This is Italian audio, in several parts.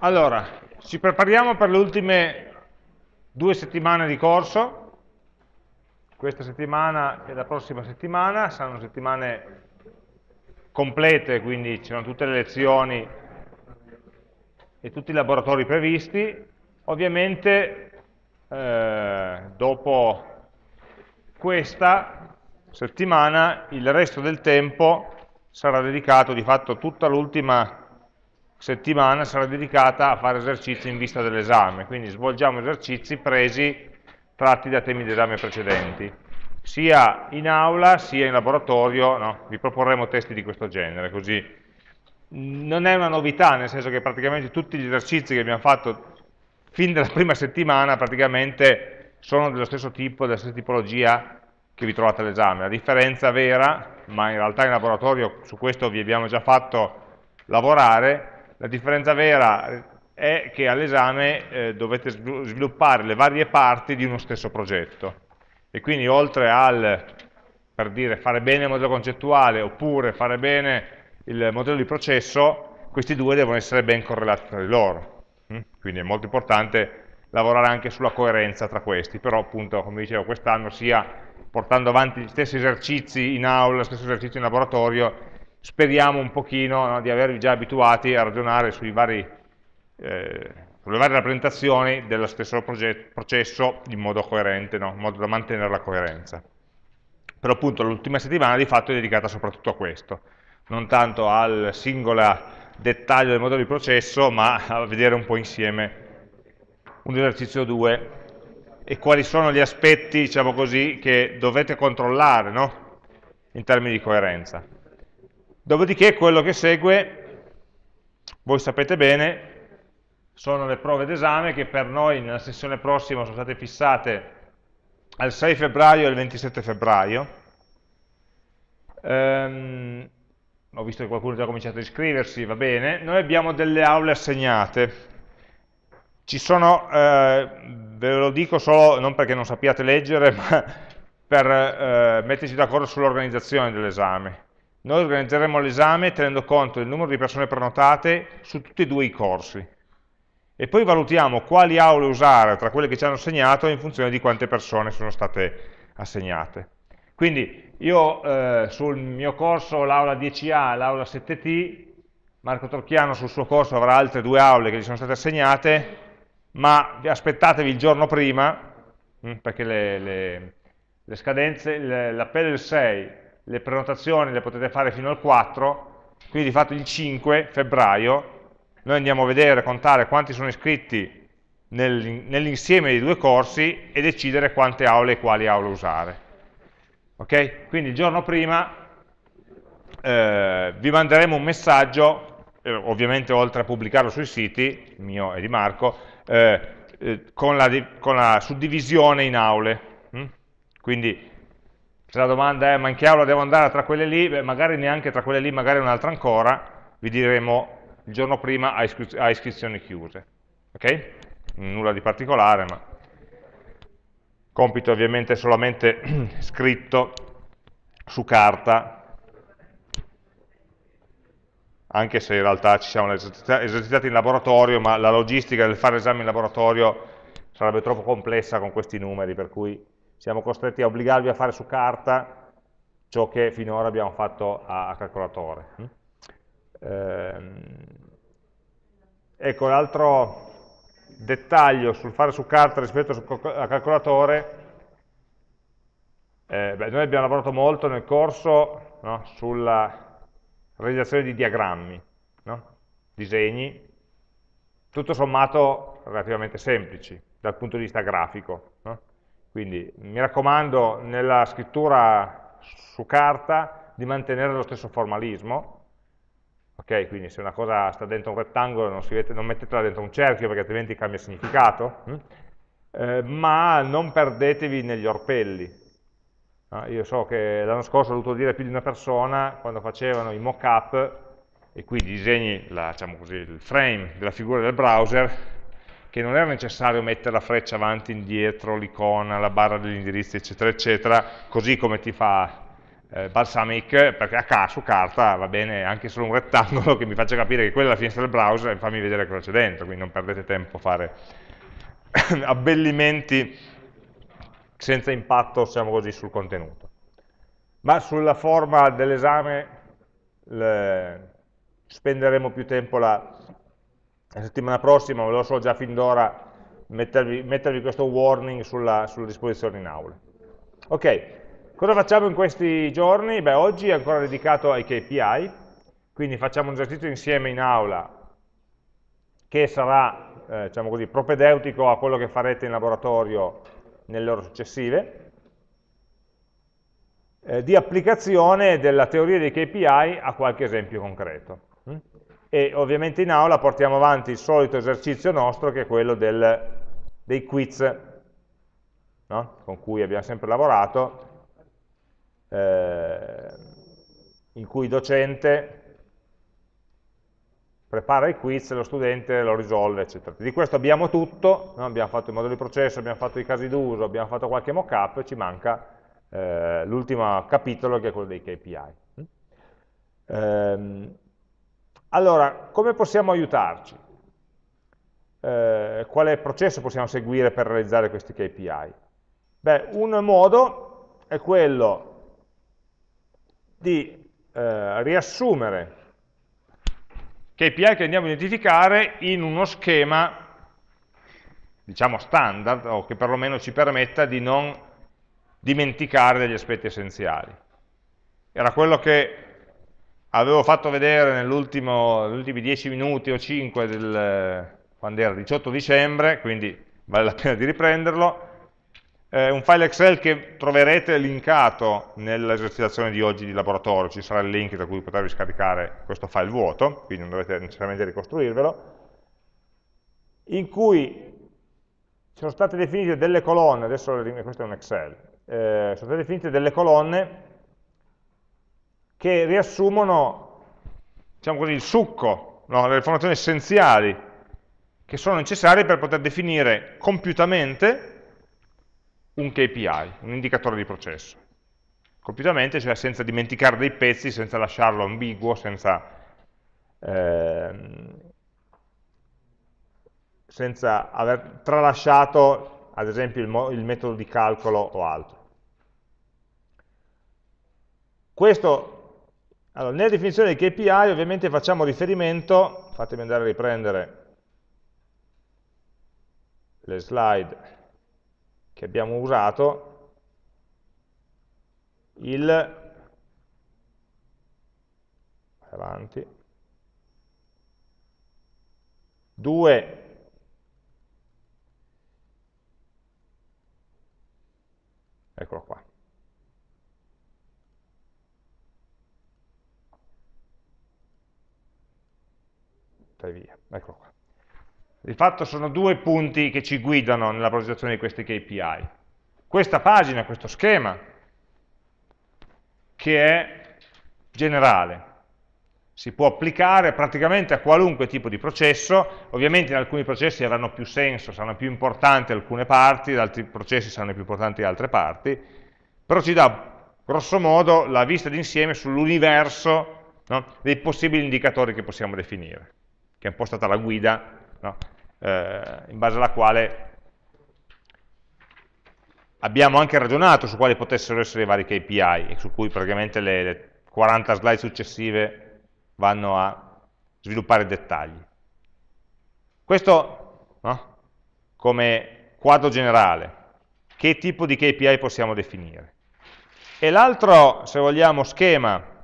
Allora, ci prepariamo per le ultime due settimane di corso, questa settimana e la prossima settimana, saranno settimane complete, quindi ci sono tutte le lezioni e tutti i laboratori previsti. Ovviamente eh, dopo questa settimana il resto del tempo sarà dedicato, di fatto tutta l'ultima settimana sarà dedicata a fare esercizi in vista dell'esame, quindi svolgiamo esercizi presi tratti da temi di esame precedenti, sia in aula sia in laboratorio, no? vi proporremo testi di questo genere, così non è una novità, nel senso che praticamente tutti gli esercizi che abbiamo fatto fin dalla prima settimana praticamente sono dello stesso tipo, della stessa tipologia che vi trovate all'esame. La differenza vera, ma in realtà in laboratorio su questo vi abbiamo già fatto lavorare, la differenza vera è che all'esame eh, dovete sviluppare le varie parti di uno stesso progetto. E quindi oltre al, per dire, fare bene il modello concettuale oppure fare bene il modello di processo, questi due devono essere ben correlati tra di loro. Mm? Quindi è molto importante lavorare anche sulla coerenza tra questi, però appunto, come dicevo, quest'anno sia portando avanti gli stessi esercizi in aula, gli stessi esercizi in laboratorio, speriamo un pochino no, di avervi già abituati a ragionare vari, eh, sulle varie rappresentazioni dello stesso processo in modo coerente, no, in modo da mantenere la coerenza. Però appunto l'ultima settimana di fatto è dedicata soprattutto a questo, non tanto al singolo dettaglio del modello di processo, ma a vedere un po' insieme un esercizio 2 e quali sono gli aspetti, diciamo così, che dovete controllare no? in termini di coerenza. Dopodiché quello che segue, voi sapete bene, sono le prove d'esame che per noi nella sessione prossima sono state fissate al 6 febbraio e al 27 febbraio. Um, ho visto che qualcuno ha già cominciato a iscriversi, va bene. Noi abbiamo delle aule assegnate. Ci sono, eh, ve lo dico solo non perché non sappiate leggere, ma per eh, metterci d'accordo sull'organizzazione dell'esame. Noi organizzeremo l'esame tenendo conto del numero di persone prenotate su tutti e due i corsi e poi valutiamo quali aule usare tra quelle che ci hanno assegnato in funzione di quante persone sono state assegnate. Quindi io eh, sul mio corso l'aula 10A e l'aula 7T, Marco Torchiano sul suo corso avrà altre due aule che gli sono state assegnate, ma aspettatevi il giorno prima, hm, perché le, le, le scadenze, l'appello è il 6, le prenotazioni le potete fare fino al 4, quindi di fatto il 5 febbraio noi andiamo a vedere, contare quanti sono iscritti nel, nell'insieme dei due corsi e decidere quante aule e quali aule usare. Ok? Quindi il giorno prima eh, vi manderemo un messaggio, eh, ovviamente oltre a pubblicarlo sui siti, mio e di Marco, eh, eh con, la, con, la, suddivisione in aule. Hm? Quindi se la domanda è ma in che aula devo andare tra quelle lì, beh, magari neanche tra quelle lì, magari un'altra ancora, vi diremo il giorno prima a, iscri a iscrizioni chiuse. Ok? Nulla di particolare, ma compito ovviamente solamente scritto su carta, anche se in realtà ci siamo esercitati in laboratorio, ma la logistica del fare esame in laboratorio sarebbe troppo complessa con questi numeri, per cui siamo costretti a obbligarvi a fare su carta ciò che finora abbiamo fatto a, a calcolatore. Ehm, ecco, l'altro dettaglio sul fare su carta rispetto a calcolatore, eh, beh, noi abbiamo lavorato molto nel corso no, sulla realizzazione di diagrammi, no? disegni, tutto sommato relativamente semplici dal punto di vista grafico. No? Quindi mi raccomando nella scrittura su carta di mantenere lo stesso formalismo, ok? Quindi se una cosa sta dentro un rettangolo non, vede, non mettetela dentro un cerchio perché altrimenti cambia significato, hm? eh, ma non perdetevi negli orpelli. No? Io so che l'anno scorso ho dovuto dire a più di una persona, quando facevano i mock-up, e qui disegni la, diciamo così, il frame della figura del browser, che non era necessario mettere la freccia avanti indietro, l'icona, la barra degli indirizzi, eccetera, eccetera, così come ti fa eh, balsamic, perché a caso su carta va bene anche solo un rettangolo che mi faccia capire che quella è la finestra del browser e fammi vedere cosa c'è dentro, quindi non perdete tempo a fare abbellimenti senza impatto, diciamo così, sul contenuto. Ma sulla forma dell'esame spenderemo più tempo la, la settimana prossima, ve lo so già fin d'ora mettervi, mettervi, questo warning sulla, sulla disposizione in aula. Ok, Cosa facciamo in questi giorni? Beh, oggi è ancora dedicato ai KPI, quindi facciamo un esercizio insieme in aula che sarà, eh, diciamo così, propedeutico a quello che farete in laboratorio nelle ore successive, eh, di applicazione della teoria dei KPI a qualche esempio concreto. E ovviamente in aula portiamo avanti il solito esercizio nostro che è quello del, dei quiz no? con cui abbiamo sempre lavorato eh, in cui il docente prepara i quiz, lo studente lo risolve, eccetera. Di questo abbiamo tutto, no? abbiamo fatto i modelli di processo, abbiamo fatto i casi d'uso, abbiamo fatto qualche mock-up, ci manca eh, l'ultimo capitolo che è quello dei KPI. Eh, allora, come possiamo aiutarci? Eh, quale processo possiamo seguire per realizzare questi KPI? Beh, un modo è quello di eh, riassumere KPI che andiamo a identificare in uno schema diciamo standard o che perlomeno ci permetta di non dimenticare degli aspetti essenziali. Era quello che avevo fatto vedere negli ultimi 10 minuti o 5 del, quando era 18 dicembre, quindi vale la pena di riprenderlo, eh, un file Excel che troverete linkato nell'esercitazione di oggi di laboratorio, ci sarà il link da cui potervi scaricare questo file vuoto, quindi non dovete necessariamente ricostruirvelo, in cui sono state definite delle colonne, adesso questo è un Excel, eh, sono state definite delle colonne che riassumono diciamo così, il succo, no, le informazioni essenziali che sono necessarie per poter definire compiutamente un KPI, un indicatore di processo. Compiutamente, cioè senza dimenticare dei pezzi, senza lasciarlo ambiguo, senza, ehm, senza aver tralasciato, ad esempio, il, il metodo di calcolo o altro. Questo, allora, nella definizione dei KPI ovviamente facciamo riferimento, fatemi andare a riprendere le slide che abbiamo usato il avanti 2 eccolo qua e via, eccolo qua. Di fatto sono due punti che ci guidano nella progettazione di questi KPI. Questa pagina, questo schema, che è generale, si può applicare praticamente a qualunque tipo di processo, ovviamente in alcuni processi avranno più senso, saranno più importanti alcune parti, in altri processi saranno più importanti altre parti, però ci dà grosso modo la vista d'insieme sull'universo no, dei possibili indicatori che possiamo definire, che è un po' stata la guida no, eh, in base alla quale abbiamo anche ragionato su quali potessero essere i vari KPI e su cui praticamente le, le 40 slide successive vanno a sviluppare dettagli. Questo no? come quadro generale, che tipo di KPI possiamo definire. E l'altro, se vogliamo, schema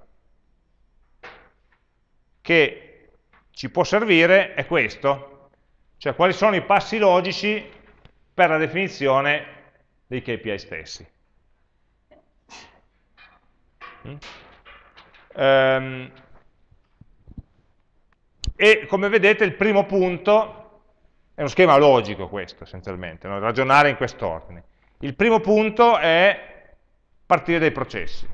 che ci può servire è questo, cioè quali sono i passi logici per la definizione dei KPI stessi. Mm? Um, e come vedete il primo punto è uno schema logico questo essenzialmente, no? ragionare in quest'ordine. Il primo punto è partire dai processi.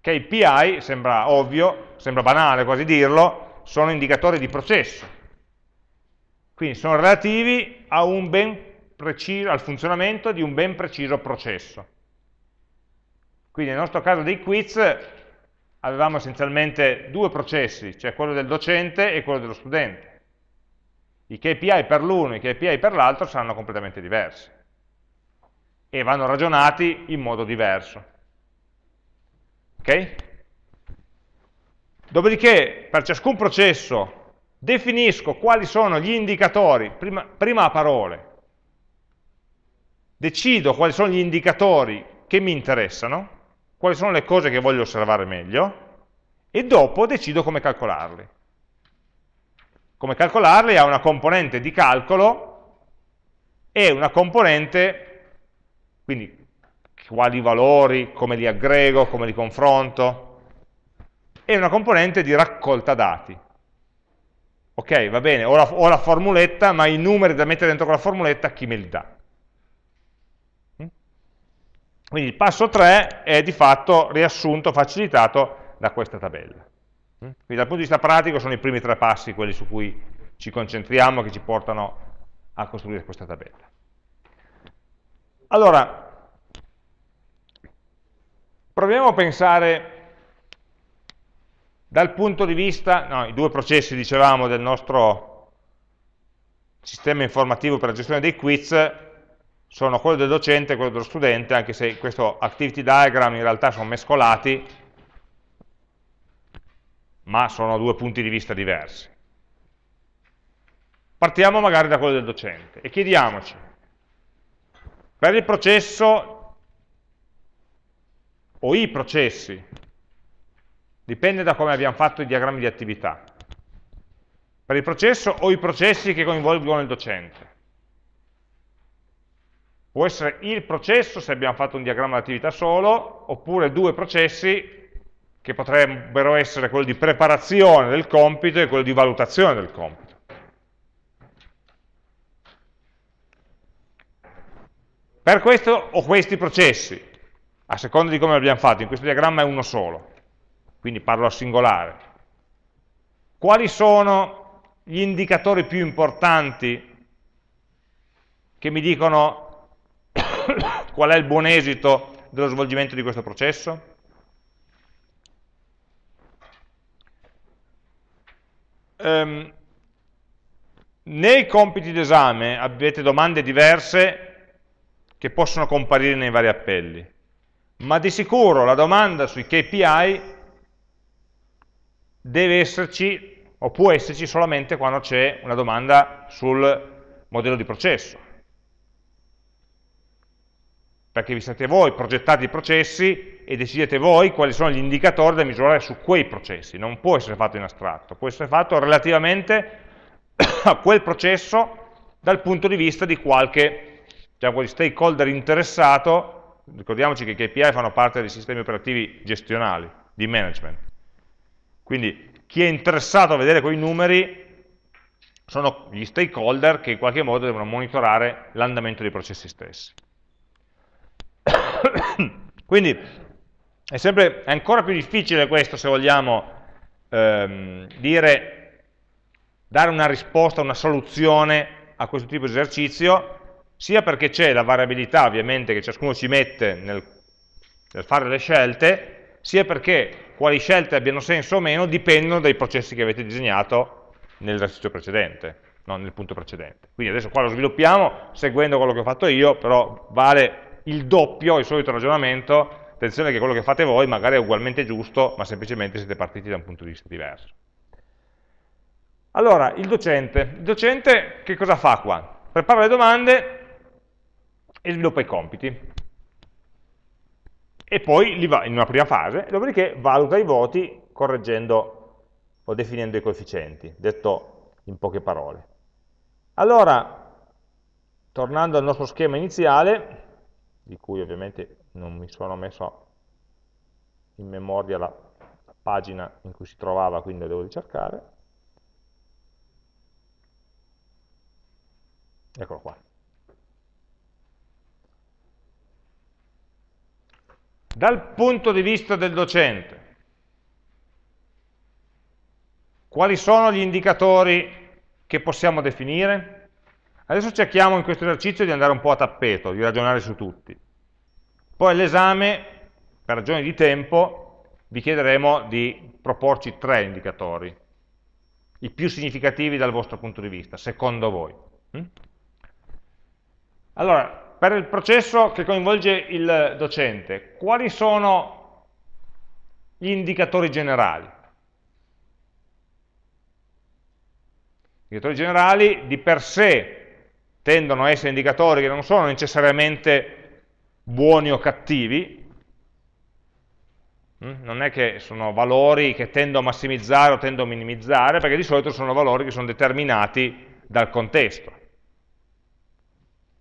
KPI, sembra ovvio, sembra banale quasi dirlo, sono indicatori di processo. Quindi sono relativi preciso, al funzionamento di un ben preciso processo. Quindi nel nostro caso dei quiz avevamo essenzialmente due processi, cioè quello del docente e quello dello studente. I KPI per l'uno e i KPI per l'altro saranno completamente diversi e vanno ragionati in modo diverso. Ok? Dopodiché, per ciascun processo, definisco quali sono gli indicatori, prima, prima a parole, decido quali sono gli indicatori che mi interessano, quali sono le cose che voglio osservare meglio, e dopo decido come calcolarli. Come calcolarli ha una componente di calcolo e una componente, quindi quali valori, come li aggrego, come li confronto, e una componente di raccolta dati. Ok, va bene, ho la, ho la formuletta, ma i numeri da mettere dentro quella formuletta chi me li dà? Mm? Quindi il passo 3 è di fatto riassunto, facilitato da questa tabella. Mm? Quindi dal punto di vista pratico sono i primi tre passi quelli su cui ci concentriamo, che ci portano a costruire questa tabella. Allora, proviamo a pensare dal punto di vista, no, i due processi dicevamo del nostro sistema informativo per la gestione dei quiz sono quello del docente e quello dello studente, anche se questo activity diagram in realtà sono mescolati, ma sono due punti di vista diversi. Partiamo magari da quello del docente e chiediamoci, per il processo o i processi Dipende da come abbiamo fatto i diagrammi di attività. Per il processo o i processi che coinvolgono il docente. Può essere il processo se abbiamo fatto un diagramma di attività solo, oppure due processi che potrebbero essere quello di preparazione del compito e quello di valutazione del compito. Per questo ho questi processi, a seconda di come l'abbiamo fatto, in questo diagramma è uno solo quindi parlo a singolare. Quali sono gli indicatori più importanti che mi dicono qual è il buon esito dello svolgimento di questo processo? Um, nei compiti d'esame avete domande diverse che possono comparire nei vari appelli, ma di sicuro la domanda sui KPI deve esserci o può esserci solamente quando c'è una domanda sul modello di processo. Perché vi siete voi progettati i processi e decidete voi quali sono gli indicatori da misurare su quei processi. Non può essere fatto in astratto, può essere fatto relativamente a quel processo dal punto di vista di qualche diciamo, stakeholder interessato. Ricordiamoci che i KPI fanno parte dei sistemi operativi gestionali, di management quindi chi è interessato a vedere quei numeri sono gli stakeholder che in qualche modo devono monitorare l'andamento dei processi stessi. Quindi è, sempre, è ancora più difficile questo se vogliamo ehm, dire, dare una risposta, una soluzione a questo tipo di esercizio, sia perché c'è la variabilità ovviamente che ciascuno ci mette nel, nel fare le scelte, sia perché quali scelte abbiano senso o meno dipendono dai processi che avete disegnato nell'esercizio precedente, no, nel punto precedente. Quindi adesso qua lo sviluppiamo seguendo quello che ho fatto io, però vale il doppio, il solito ragionamento, attenzione che quello che fate voi magari è ugualmente giusto, ma semplicemente siete partiti da un punto di vista diverso. Allora, il docente. Il docente che cosa fa qua? Prepara le domande e sviluppa i compiti e poi li va in una prima fase, dopodiché valuta i voti correggendo o definendo i coefficienti, detto in poche parole. Allora, tornando al nostro schema iniziale, di cui ovviamente non mi sono messo in memoria la pagina in cui si trovava, quindi lo devo ricercare, eccolo qua. Dal punto di vista del docente, quali sono gli indicatori che possiamo definire? Adesso cerchiamo in questo esercizio di andare un po' a tappeto, di ragionare su tutti. Poi all'esame per ragioni di tempo vi chiederemo di proporci tre indicatori, i più significativi dal vostro punto di vista, secondo voi. Mm? Allora, per il processo che coinvolge il docente, quali sono gli indicatori generali? Gli indicatori generali di per sé tendono a essere indicatori che non sono necessariamente buoni o cattivi, Mm? non è che sono valori che tendo a massimizzare o tendo a minimizzare, perché di solito sono valori che sono determinati dal contesto.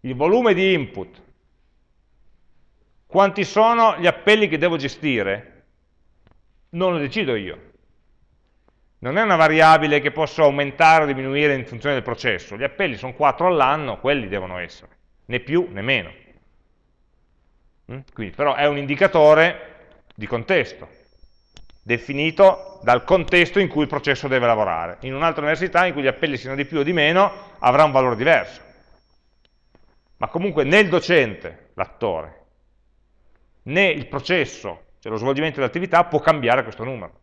Il volume di input, quanti sono gli appelli che devo gestire? Non lo decido io. Non è una variabile che posso aumentare o diminuire in funzione del processo. Gli appelli sono 4 all'anno, quelli devono essere, né più né meno. Mm? Quindi, però è un indicatore di contesto, definito dal contesto in cui il processo deve lavorare. In un'altra università in cui gli appelli siano di più o di meno avrà un valore diverso. Ma comunque né il docente, l'attore, né il processo, cioè lo svolgimento dell'attività, può cambiare questo numero.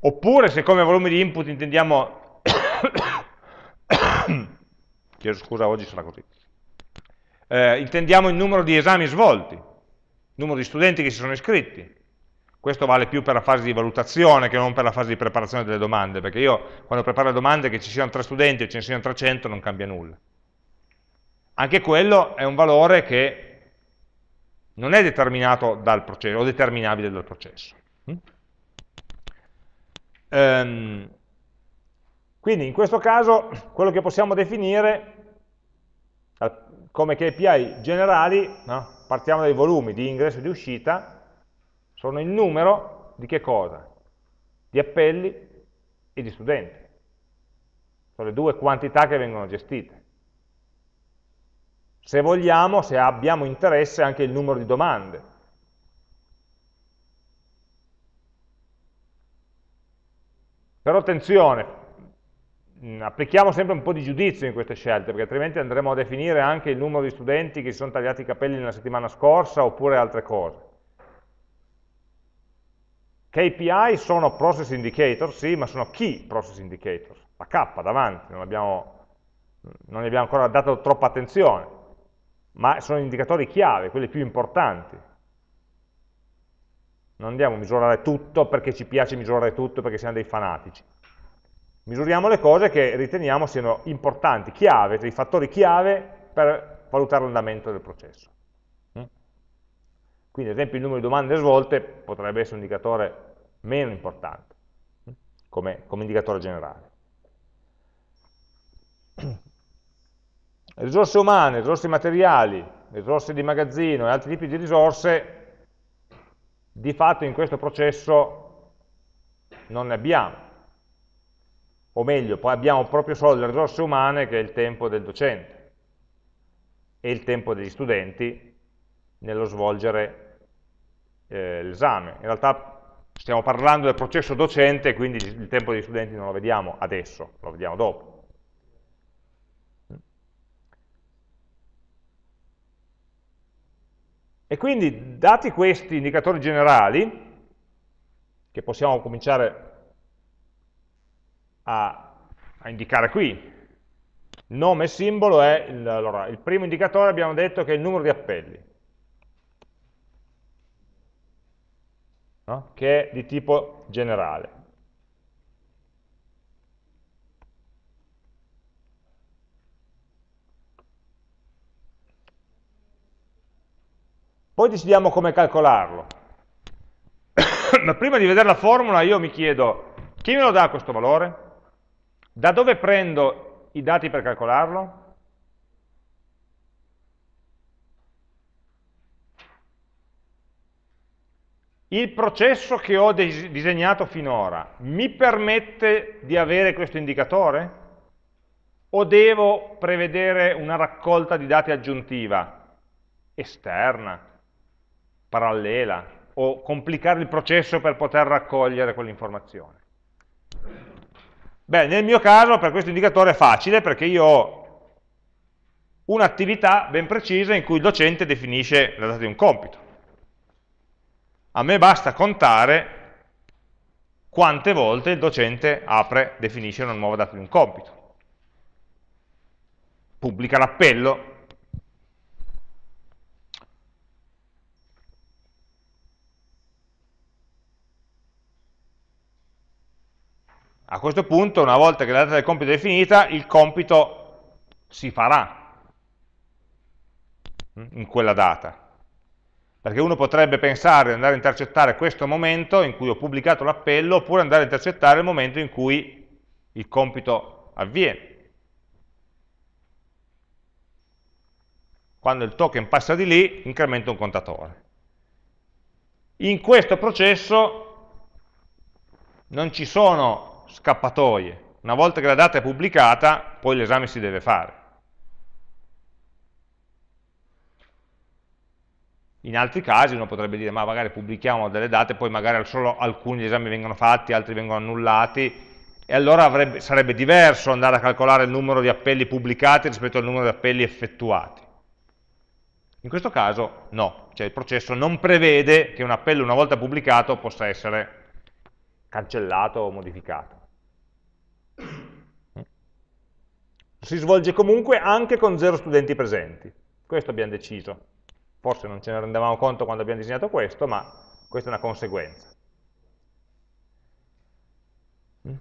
Oppure se come volume di input intendiamo... Chiedo scusa, oggi sarà così eh, intendiamo il numero di esami svolti, il numero di studenti che si sono iscritti. Questo vale più per la fase di valutazione che non per la fase di preparazione delle domande, perché io quando preparo le domande che ci siano tre studenti e ce ne siano 300 non cambia nulla. Anche quello è un valore che non è determinato dal processo, o determinabile dal processo. Mm? Ehm, quindi in questo caso quello che possiamo definire come KPI generali, no? partiamo dai volumi di ingresso e di uscita, sono il numero di che cosa? Di appelli e di studenti. Sono le due quantità che vengono gestite. Se vogliamo, se abbiamo interesse, anche il numero di domande. Però attenzione, Mm, applichiamo sempre un po' di giudizio in queste scelte, perché altrimenti andremo a definire anche il numero di studenti che si sono tagliati i capelli nella settimana scorsa, oppure altre cose. KPI sono process indicator, sì, ma sono key process indicator, la K davanti, non, abbiamo, non gli abbiamo ancora dato troppa attenzione, ma sono indicatori chiave, quelli più importanti. Non andiamo a misurare tutto perché ci piace misurare tutto, perché siamo dei fanatici misuriamo le cose che riteniamo siano importanti, chiave, dei fattori chiave per valutare l'andamento del processo. Quindi ad esempio il numero di domande svolte potrebbe essere un indicatore meno importante, come, come indicatore generale. Risorse umane, risorse materiali, risorse di magazzino e altri tipi di risorse, di fatto in questo processo non ne abbiamo o meglio, poi abbiamo proprio solo le risorse umane che è il tempo del docente e il tempo degli studenti nello svolgere eh, l'esame. In realtà stiamo parlando del processo docente, quindi il tempo degli studenti non lo vediamo adesso, lo vediamo dopo. E quindi, dati questi indicatori generali, che possiamo cominciare a, a indicare qui. Nome e simbolo è, il, allora, il primo indicatore abbiamo detto che è il numero di appelli, no? che è di tipo generale. Poi decidiamo come calcolarlo. Ma prima di vedere la formula io mi chiedo, chi me lo dà questo valore? Da dove prendo i dati per calcolarlo? Il processo che ho disegnato finora mi permette di avere questo indicatore? O devo prevedere una raccolta di dati aggiuntiva, esterna, parallela, o complicare il processo per poter raccogliere quell'informazione? Beh, nel mio caso per questo indicatore è facile perché io ho un'attività ben precisa in cui il docente definisce la data di un compito. A me basta contare quante volte il docente apre, definisce una nuova data di un compito. Pubblica l'appello, A questo punto, una volta che la data del compito è definita, il compito si farà in quella data. Perché uno potrebbe pensare di andare a intercettare questo momento in cui ho pubblicato l'appello, oppure andare a intercettare il momento in cui il compito avviene. Quando il token passa di lì, incrementa un contatore. In questo processo non ci sono scappatoie. Una volta che la data è pubblicata, poi l'esame si deve fare. In altri casi uno potrebbe dire, ma magari pubblichiamo delle date, poi magari solo alcuni esami vengono fatti, altri vengono annullati, e allora avrebbe, sarebbe diverso andare a calcolare il numero di appelli pubblicati rispetto al numero di appelli effettuati. In questo caso no, cioè il processo non prevede che un appello una volta pubblicato possa essere cancellato o modificato. Si svolge comunque anche con zero studenti presenti. Questo abbiamo deciso. Forse non ce ne rendevamo conto quando abbiamo disegnato questo, ma questa è una conseguenza.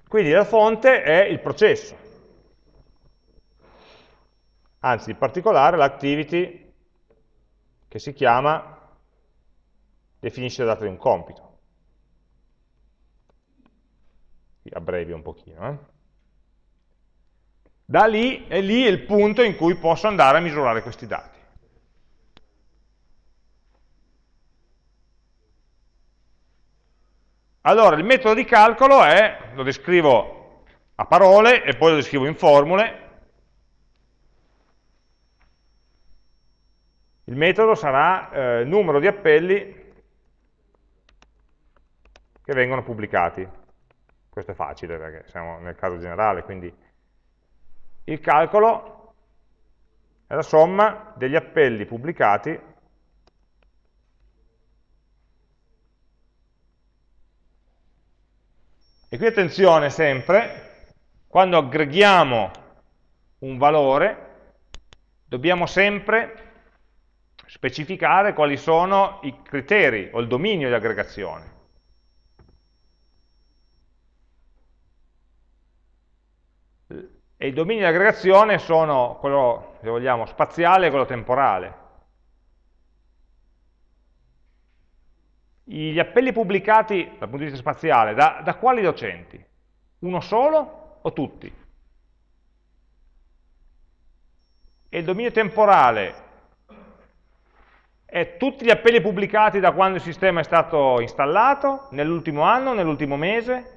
Quindi la fonte è il processo. Anzi, in particolare l'activity che si chiama definisce la data di un compito. Abbrevio un pochino. Eh? Da lì è lì il punto in cui posso andare a misurare questi dati. Allora, il metodo di calcolo è, lo descrivo a parole e poi lo descrivo in formule. Il metodo sarà eh, numero di appelli che vengono pubblicati. Questo è facile perché siamo nel caso generale, quindi il calcolo è la somma degli appelli pubblicati e qui attenzione sempre, quando aggreghiamo un valore dobbiamo sempre specificare quali sono i criteri o il dominio di aggregazione. E i domini di aggregazione sono quello, se vogliamo, spaziale e quello temporale. Gli appelli pubblicati dal punto di vista spaziale, da, da quali docenti? Uno solo o tutti? E il dominio temporale è tutti gli appelli pubblicati da quando il sistema è stato installato, nell'ultimo anno, nell'ultimo mese,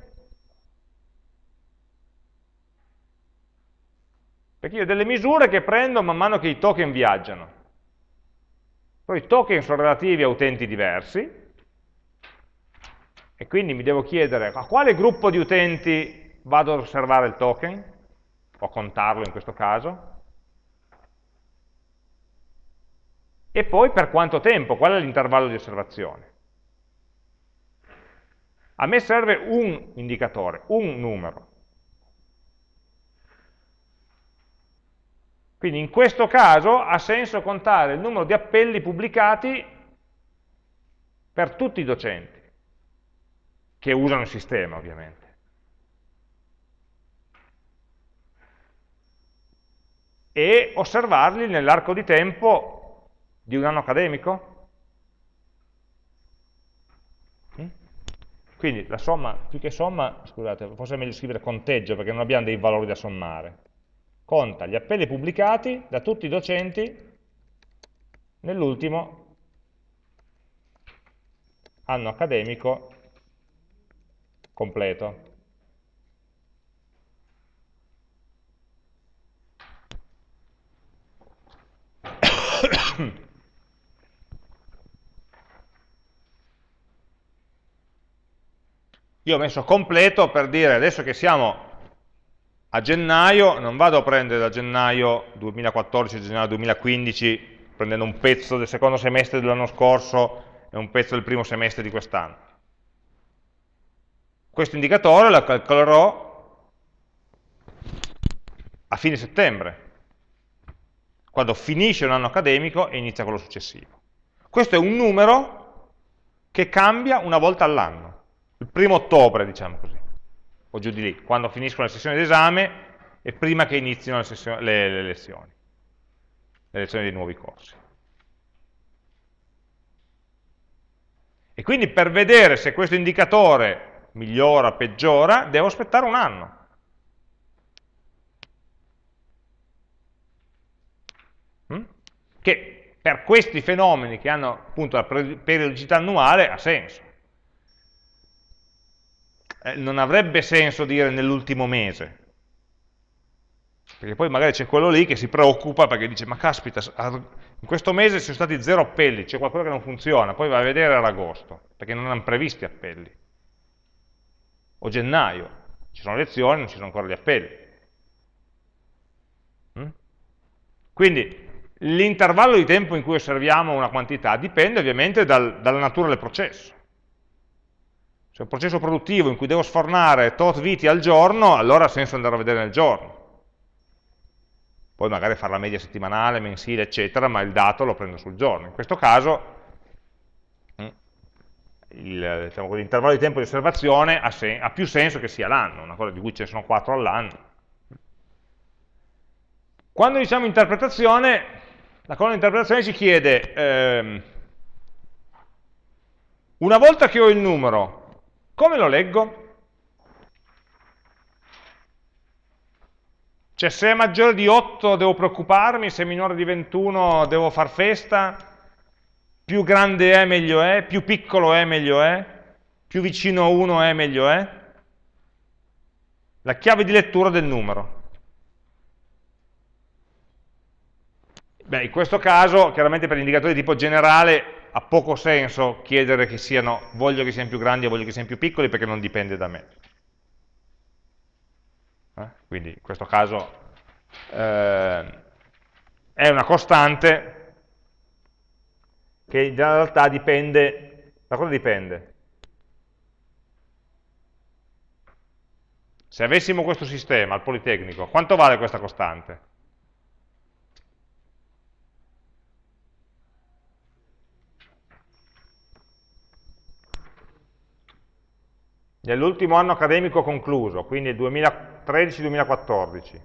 Perché io ho delle misure che prendo man mano che i token viaggiano. Poi i token sono relativi a utenti diversi, e quindi mi devo chiedere a quale gruppo di utenti vado ad osservare il token, o a contarlo in questo caso, e poi per quanto tempo, qual è l'intervallo di osservazione. A me serve un indicatore, un numero. Quindi in questo caso ha senso contare il numero di appelli pubblicati per tutti i docenti, che usano il sistema ovviamente. E osservarli nell'arco di tempo di un anno accademico. Mm? Quindi la somma, più che somma, scusate, forse è meglio scrivere conteggio perché non abbiamo dei valori da sommare conta gli appelli pubblicati da tutti i docenti nell'ultimo anno accademico completo. Io ho messo completo per dire adesso che siamo a gennaio non vado a prendere da gennaio 2014 a gennaio 2015 prendendo un pezzo del secondo semestre dell'anno scorso e un pezzo del primo semestre di quest'anno. Questo indicatore lo calcolerò a fine settembre, quando finisce un anno accademico e inizia quello successivo. Questo è un numero che cambia una volta all'anno, il primo ottobre, diciamo così, o giù di lì, quando finiscono le sessioni d'esame e prima che inizino le, le, le lezioni le lezioni dei nuovi corsi. E quindi per vedere se questo indicatore migliora, peggiora, devo aspettare un anno. Mm? Che per questi fenomeni che hanno appunto la periodicità annuale ha senso. Eh, non avrebbe senso dire nell'ultimo mese, perché poi magari c'è quello lì che si preoccupa perché dice, ma caspita, in questo mese ci sono stati zero appelli, c'è qualcosa che non funziona, poi va a vedere ad agosto, perché non hanno previsti appelli. O gennaio, ci sono lezioni, non ci sono ancora gli appelli. Mm? Quindi l'intervallo di tempo in cui osserviamo una quantità dipende ovviamente dal, dalla natura del processo. Se è un processo produttivo in cui devo sfornare tot viti al giorno, allora ha senso andare a vedere nel giorno poi magari fare la media settimanale, mensile, eccetera, ma il dato lo prendo sul giorno. In questo caso diciamo, l'intervallo di tempo di osservazione ha, ha, più senso che sia l'anno, una cosa di cui ce ne sono 4 all'anno. Quando diciamo interpretazione, la colonna di interpretazione ci chiede, ehm, una volta che ho il numero, come lo leggo? Cioè se è maggiore di 8 devo preoccuparmi, se è minore di 21 devo far festa, più grande è meglio è, più piccolo è meglio è, più vicino a 1 è meglio è. La chiave di lettura del numero. Beh, in questo caso, chiaramente per indicatori di tipo generale, ha poco senso chiedere che siano, voglio che siano più grandi o voglio che siano più piccoli, perché non dipende da me. Eh? Quindi in questo caso eh, è una costante che in realtà dipende, da cosa dipende? Se avessimo questo sistema al Politecnico, quanto vale questa costante? nell'ultimo anno accademico concluso, quindi il 2013-2014.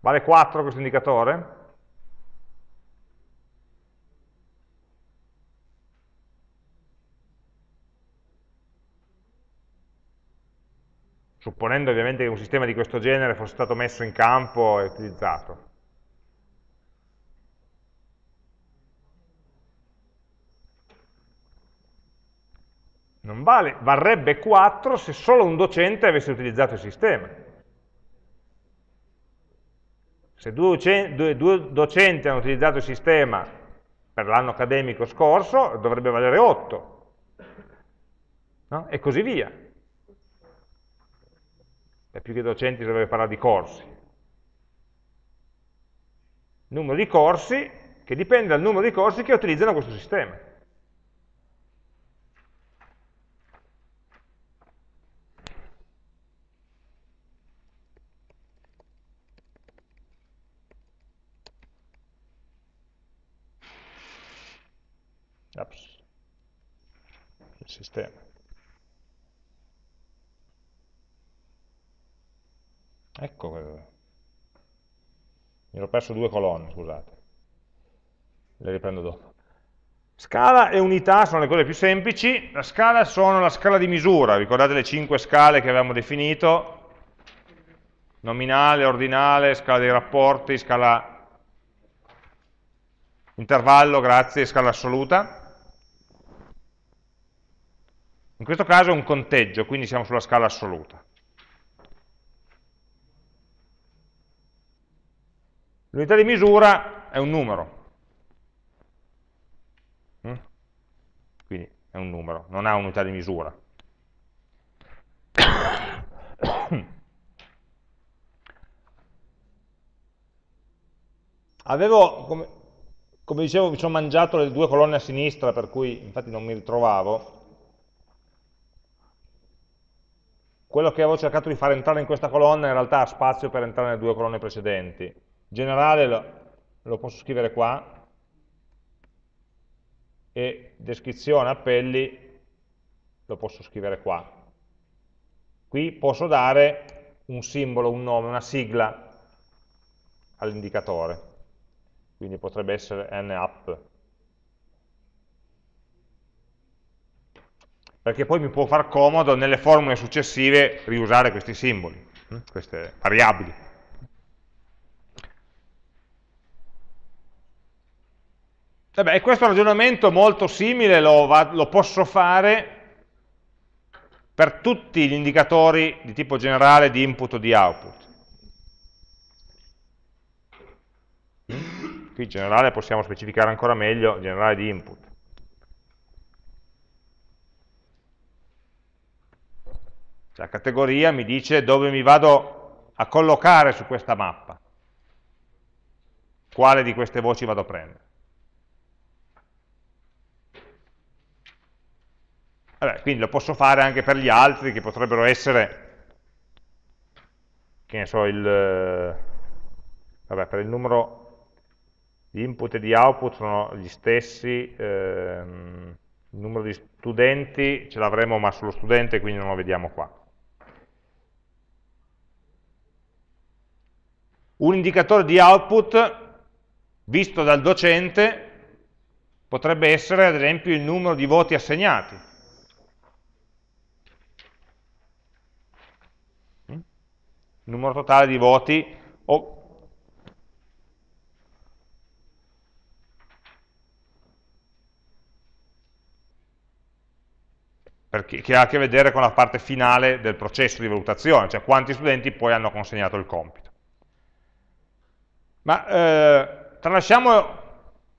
Vale 4 questo indicatore? Supponendo ovviamente che un sistema di questo genere fosse stato messo in campo e utilizzato. non vale, varrebbe 4 se solo un docente avesse utilizzato il sistema. Se due, docenti hanno utilizzato il sistema per l'anno accademico scorso, dovrebbe valere 8. No? E così via. E più che docenti dovrebbe parlare di corsi. Numero di corsi che dipende dal numero di corsi che utilizzano questo sistema. Ups. il sistema. Ecco, mi ero perso due colonne, scusate. Le riprendo dopo. Scala e unità sono le cose più semplici, la scala sono la scala di misura, ricordate le cinque scale che avevamo definito, nominale, ordinale, scala dei rapporti, scala intervallo, grazie, scala assoluta. In questo caso è un conteggio, quindi siamo sulla scala assoluta. L'unità di misura è un numero. Mm? Quindi è un numero, non ha unità di misura. Avevo, come, come dicevo, mi sono mangiato le due colonne a sinistra, per cui infatti non mi ritrovavo. Quello che avevo cercato di far entrare in questa colonna in realtà ha spazio per entrare nelle due colonne precedenti Generale lo, lo posso scrivere qua, e descrizione appelli lo posso scrivere qua. Qui posso dare un simbolo, un nome, una sigla all'indicatore, quindi potrebbe essere napp. Perché poi mi può far comodo nelle formule successive riusare questi simboli, hm, queste variabili. Vabbè, questo ragionamento molto simile lo, va, lo posso fare per tutti gli indicatori di tipo generale di input o di output. Qui generale possiamo specificare ancora meglio, generale di input. La categoria mi dice dove mi vado a collocare su questa mappa, quale di queste voci vado a prendere. Vabbè, quindi lo posso fare anche per gli altri che potrebbero essere, che ne so, il, vabbè, per il numero di input e di output sono gli stessi, ehm, il numero di studenti ce l'avremo ma sullo studente, quindi non lo vediamo qua. Un indicatore di output visto dal docente potrebbe essere ad esempio il numero di voti assegnati. Numero totale di voti o perché, che ha a che vedere con la parte finale del processo di valutazione, cioè quanti studenti poi hanno consegnato il compito. Ma eh, tralasciamo,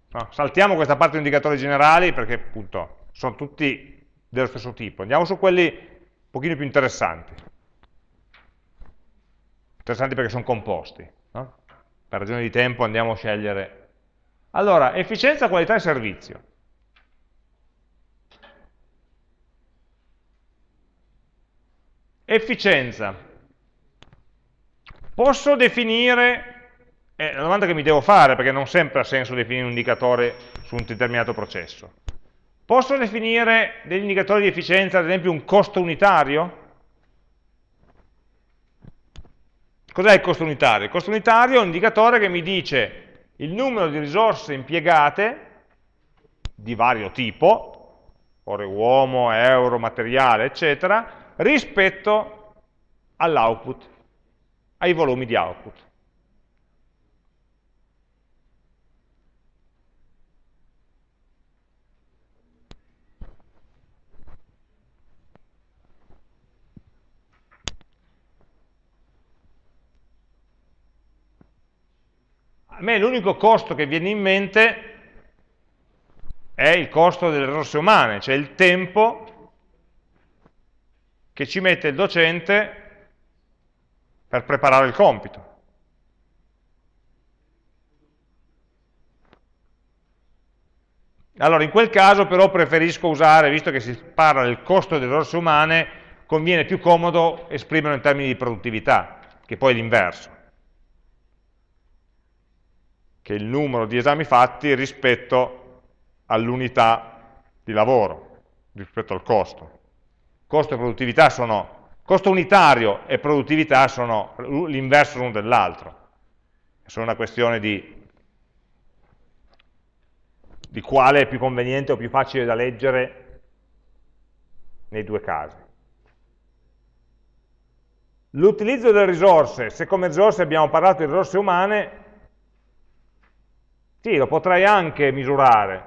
no, saltiamo questa parte di indicatori generali perché appunto sono tutti dello stesso tipo, andiamo su quelli un pochino più interessanti interessanti perché sono composti. No? Per ragioni di tempo andiamo a scegliere. Allora, efficienza, qualità e servizio. Efficienza. Posso definire, è la domanda che mi devo fare perché non sempre ha senso definire un indicatore su un determinato processo. Posso definire degli indicatori di efficienza, ad esempio un costo unitario? Cos'è il costo unitario? Il costo unitario è un indicatore che mi dice il numero di risorse impiegate di vario tipo, ore uomo, euro, materiale, eccetera, rispetto all'output, ai volumi di output. A me l'unico costo che viene in mente è il costo delle risorse umane, cioè il tempo che ci mette il docente per preparare il compito. Allora, in quel caso però preferisco usare, visto che si parla del costo delle risorse umane, conviene più comodo esprimerlo in termini di produttività, che poi è l'inverso che è il numero di esami fatti rispetto all'unità di lavoro, rispetto al costo. Costo e produttività sono, costo unitario e produttività sono l'inverso l'uno dell'altro. Sono una questione di, di quale è più conveniente o più facile da leggere nei due casi. L'utilizzo delle risorse, se come risorse abbiamo parlato di risorse umane, sì, lo potrei anche misurare,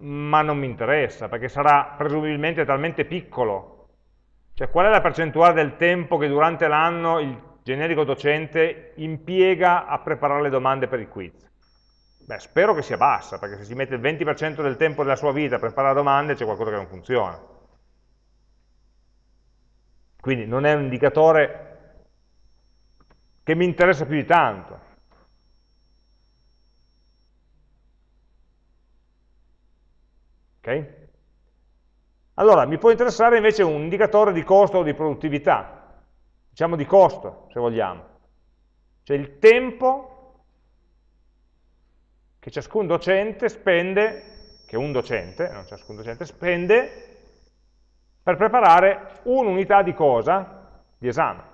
ma non mi interessa, perché sarà presumibilmente talmente piccolo. Cioè, qual è la percentuale del tempo che durante l'anno il generico docente impiega a preparare le domande per il quiz? Beh, spero che sia bassa, perché se si mette il 20% del tempo della sua vita a preparare domande c'è qualcosa che non funziona. Quindi non è un indicatore che mi interessa più di tanto. Okay? Allora, mi può interessare invece un indicatore di costo o di produttività, diciamo di costo, se vogliamo, cioè il tempo che ciascun docente spende, che un docente, non ciascun docente, spende per preparare un'unità di cosa? Di esame.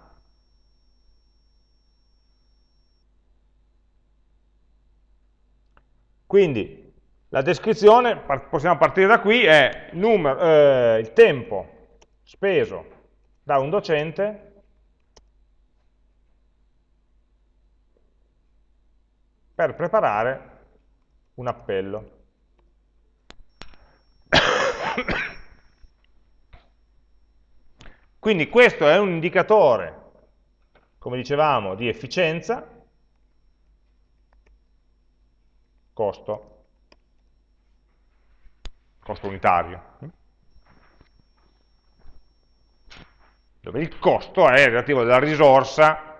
Quindi la descrizione, possiamo partire da qui, è numero, eh, il tempo speso da un docente per preparare un appello. Quindi questo è un indicatore, come dicevamo, di efficienza, costo, costo unitario, dove il costo è relativo alla risorsa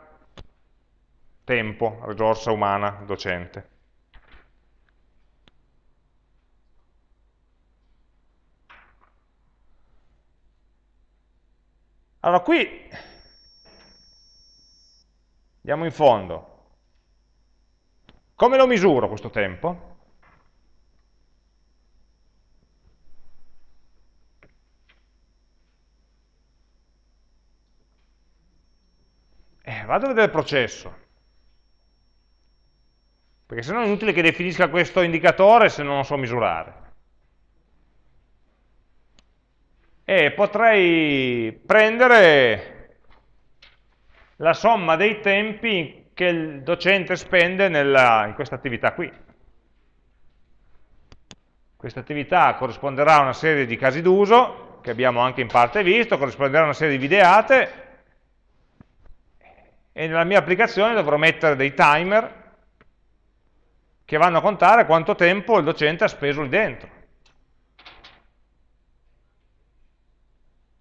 tempo, risorsa umana, docente. Allora qui andiamo in fondo. Come lo misuro questo tempo? Vado a vedere il processo. Perché se no è inutile che definisca questo indicatore se non lo so misurare. e potrei prendere la somma dei tempi che il docente spende nella, in questa attività qui. Questa attività corrisponderà a una serie di casi d'uso, che abbiamo anche in parte visto, corrisponderà a una serie di videate, e nella mia applicazione dovrò mettere dei timer che vanno a contare quanto tempo il docente ha speso lì dentro.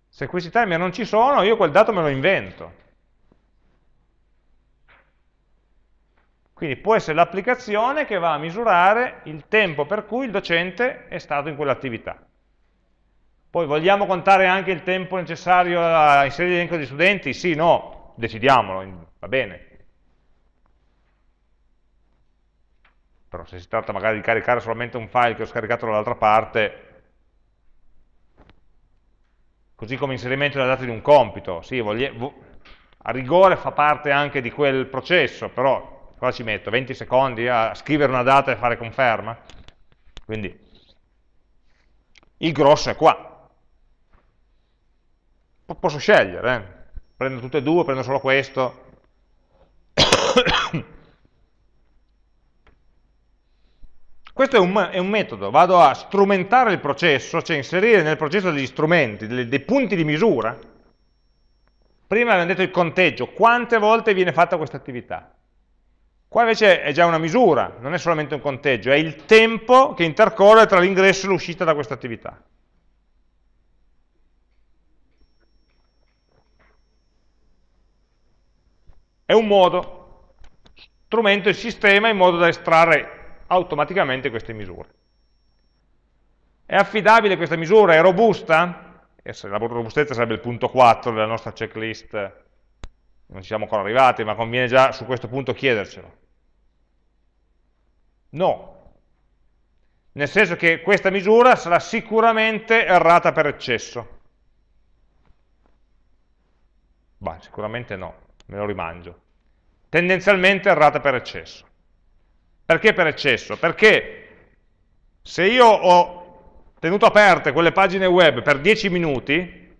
Se questi timer non ci sono, io quel dato me lo invento. Quindi può essere l'applicazione che va a misurare il tempo per cui il docente è stato in quell'attività. Poi vogliamo contare anche il tempo necessario a inserire l'elenco di studenti? Sì, no, decidiamolo, va bene. Però se si tratta magari di caricare solamente un file che ho scaricato dall'altra parte, così come inserimento della data di un compito, sì, a rigore fa parte anche di quel processo, però cosa ci metto? 20 secondi a scrivere una data e fare conferma? Quindi il grosso è qua. Posso scegliere, eh? Prendo tutte e due, prendo solo questo. Questo è un, è un, metodo, vado a strumentare il processo, cioè inserire nel processo degli strumenti, dei, dei punti di misura. Prima abbiamo detto il conteggio, quante volte viene fatta questa attività. Qua invece è già una misura, non è solamente un conteggio, è il tempo che intercorre tra l'ingresso e l'uscita da questa attività. È un modo, strumento e sistema in modo da estrarre automaticamente queste misure. È affidabile questa misura? È robusta? La robustezza sarebbe il punto 4 della nostra checklist, non ci siamo ancora arrivati, ma conviene già su questo punto chiedercelo. No, nel senso che questa misura sarà sicuramente errata per eccesso. Beh, sicuramente no, me lo rimangio. Tendenzialmente errata per eccesso. Perché per eccesso? Perché se io ho tenuto aperte quelle pagine web per 10 minuti,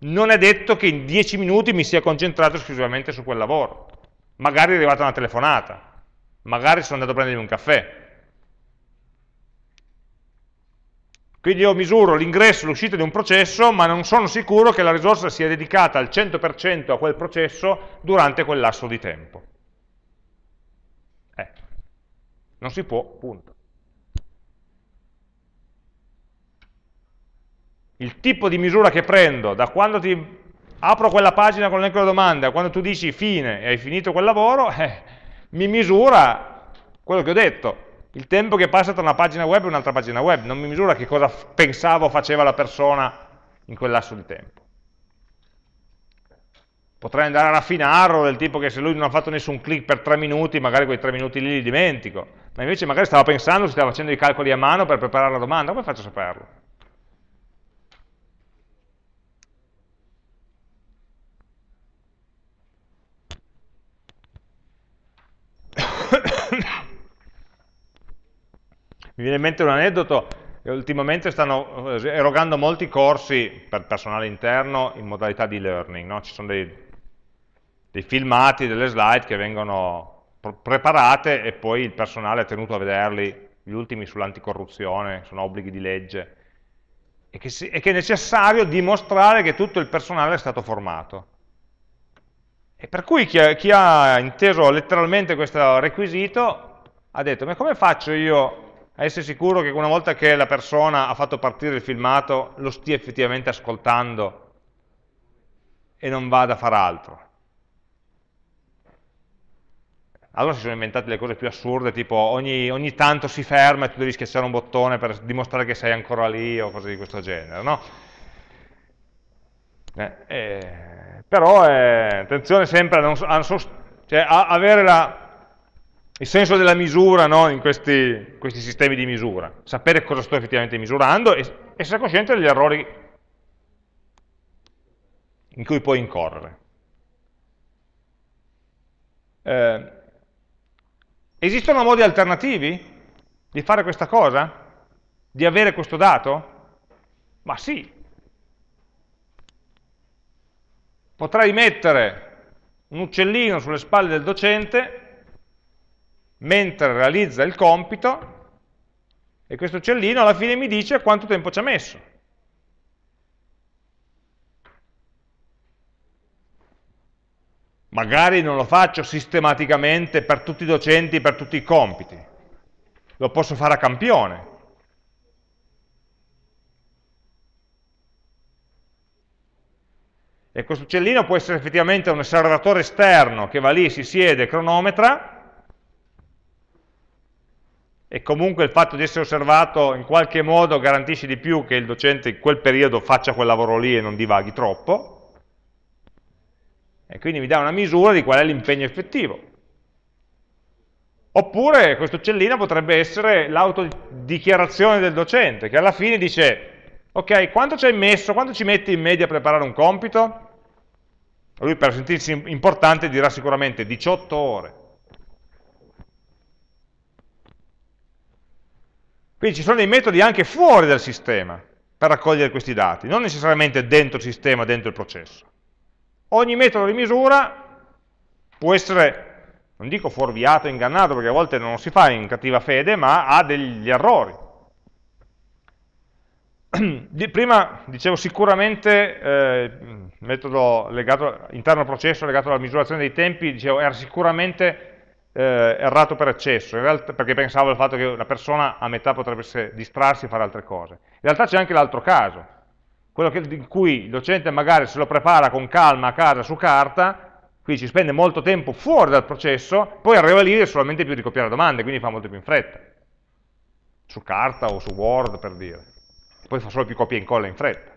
non è detto che in 10 minuti mi sia concentrato esclusivamente su quel lavoro. Magari è arrivata una telefonata, magari sono andato a prendermi un caffè. Quindi io misuro l'ingresso e l'uscita di un processo, ma non sono sicuro che la risorsa sia dedicata al 100% a quel processo durante quel lasso di tempo. Non si può, punto. Il tipo di misura che prendo da quando ti apro quella pagina con l'elenco delle domande a quando tu dici fine e hai finito quel lavoro, eh, mi misura quello che ho detto. Il tempo che passa tra una pagina web e un'altra pagina web, non mi misura che cosa pensavo faceva la persona in quel lasso di tempo. Potrei andare a raffinarlo del tipo che se lui non ha fatto nessun click per tre minuti, magari quei tre minuti lì li dimentico, ma invece magari stava pensando, stava facendo i calcoli a mano per preparare la domanda, come faccio a saperlo? Mi viene in mente un aneddoto, ultimamente stanno eh, erogando molti corsi per personale interno in modalità di learning, no? ci sono dei, dei filmati, delle slide che vengono preparate e poi il personale è tenuto a vederli, gli ultimi sull'anticorruzione, sono obblighi di legge, e che, si, e che, è necessario dimostrare che tutto il personale è stato formato. E per cui chi ha, chi ha inteso letteralmente questo requisito ha detto, ma come faccio io a essere sicuro che una volta che la persona ha fatto partire il filmato lo stia effettivamente ascoltando e non vada a fare altro? Allora si sono inventate le cose più assurde, tipo ogni, ogni, tanto si ferma e tu devi schiacciare un bottone per dimostrare che sei ancora lì o cose di questo genere, no? Eh, eh, però eh, attenzione sempre a, non, a, cioè, a avere la, il senso della misura no? in questi, questi, sistemi di misura, sapere cosa sto effettivamente misurando e essere cosciente degli errori in cui puoi incorrere. Eh, Esistono modi alternativi di fare questa cosa? Di avere questo dato? Ma sì. Potrei mettere un uccellino sulle spalle del docente mentre realizza il compito e questo uccellino alla fine mi dice quanto tempo ci ha messo. Magari non lo faccio sistematicamente per tutti i docenti, per tutti i compiti. Lo posso fare a campione. E questo uccellino può essere effettivamente un osservatore esterno che va lì, si siede, cronometra, e comunque il fatto di essere osservato in qualche modo garantisce di più che il docente in quel periodo faccia quel lavoro lì e non divaghi troppo, e quindi mi dà una misura di qual è l'impegno effettivo. Oppure questo uccellino potrebbe essere l'autodichiarazione del docente, che alla fine dice, ok, quanto ci hai messo, quanto ci metti in media a preparare un compito? Lui per sentirsi importante dirà sicuramente 18 ore. Quindi ci sono dei metodi anche fuori dal sistema per raccogliere questi dati, non necessariamente dentro il sistema, dentro il processo. Ogni metodo di misura può essere, non dico fuorviato, ingannato, perché a volte non si fa in cattiva fede, ma ha degli errori. Prima dicevo sicuramente eh, metodo legato, interno al processo legato alla misurazione dei tempi, dicevo era sicuramente eh, errato per eccesso, realtà, perché pensavo al fatto che una persona a metà potrebbe distrarsi e fare altre cose. In realtà c'è anche l'altro caso, quello che, in cui il docente magari se lo prepara con calma a casa su carta, quindi ci spende molto tempo fuori dal processo, poi arriva lì e solamente più ricopiare domande, quindi fa molto più in fretta, su carta o su Word per dire, poi fa solo più copia e incolla in fretta,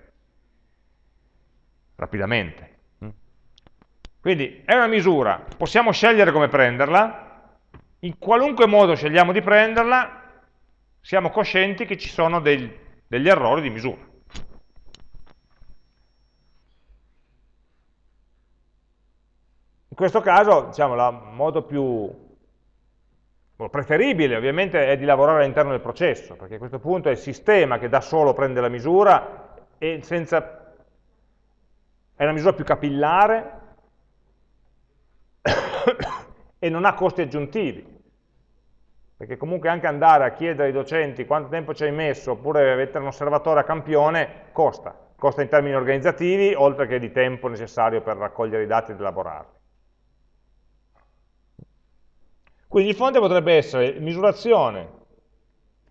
rapidamente. Quindi è una misura, possiamo scegliere come prenderla, in qualunque modo scegliamo di prenderla, siamo coscienti che ci sono dei, degli errori di misura. In questo caso, diciamo, il modo più preferibile ovviamente è di lavorare all'interno del processo, perché a questo punto è il sistema che da solo prende la misura e senza... è una misura più capillare e non ha costi aggiuntivi, perché comunque anche andare a chiedere ai docenti quanto tempo ci hai messo, oppure mettere un osservatore a campione, costa, costa in termini organizzativi, oltre che di tempo necessario per raccogliere i dati ed elaborarli. Quindi il fonte potrebbe essere misurazione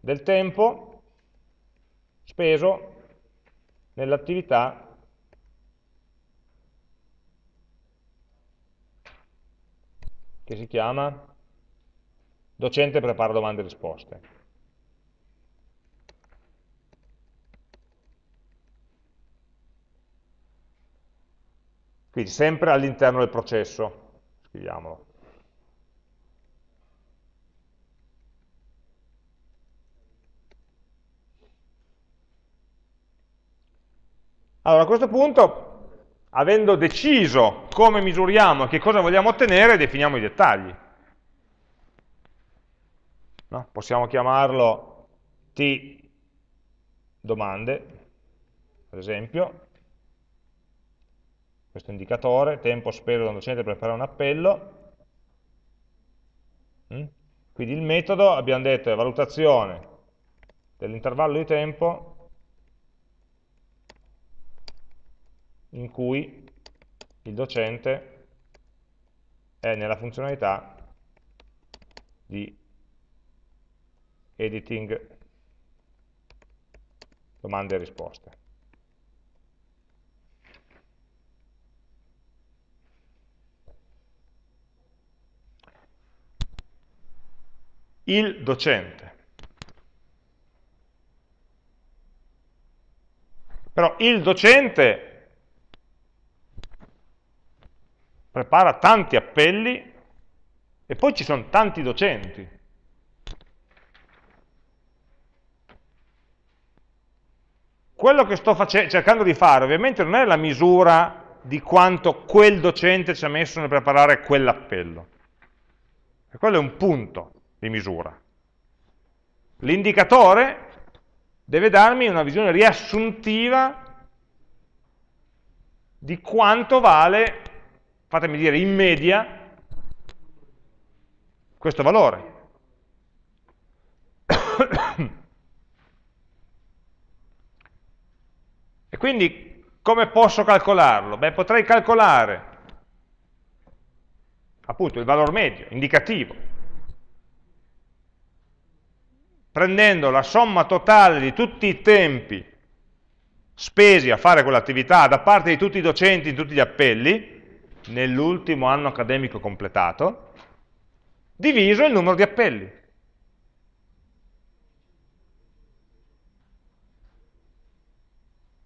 del tempo speso nell'attività che si chiama docente prepara domande e risposte. Quindi sempre all'interno del processo, scriviamolo. Allora a questo punto, avendo deciso come misuriamo e che cosa vogliamo ottenere, definiamo i dettagli. No? Possiamo chiamarlo T domande, per esempio, questo indicatore, tempo speso da un docente per fare un appello. Mm? Quindi il metodo, abbiamo detto, è valutazione dell'intervallo di tempo in cui il docente è nella funzionalità di editing domande e risposte. Il docente. Però il docente prepara tanti appelli e poi ci sono tanti docenti. Quello che sto cercando di fare ovviamente non è la misura di quanto quel docente ci ha messo nel preparare quell'appello. Quello è un punto di misura. L'indicatore deve darmi una visione riassuntiva di quanto vale fatemi dire in media, questo valore. e quindi come posso calcolarlo? Beh, potrei calcolare appunto il valore medio, indicativo, prendendo la somma totale di tutti i tempi spesi a fare quell'attività da parte di tutti i docenti in tutti gli appelli, nell'ultimo anno accademico completato, diviso il numero di appelli.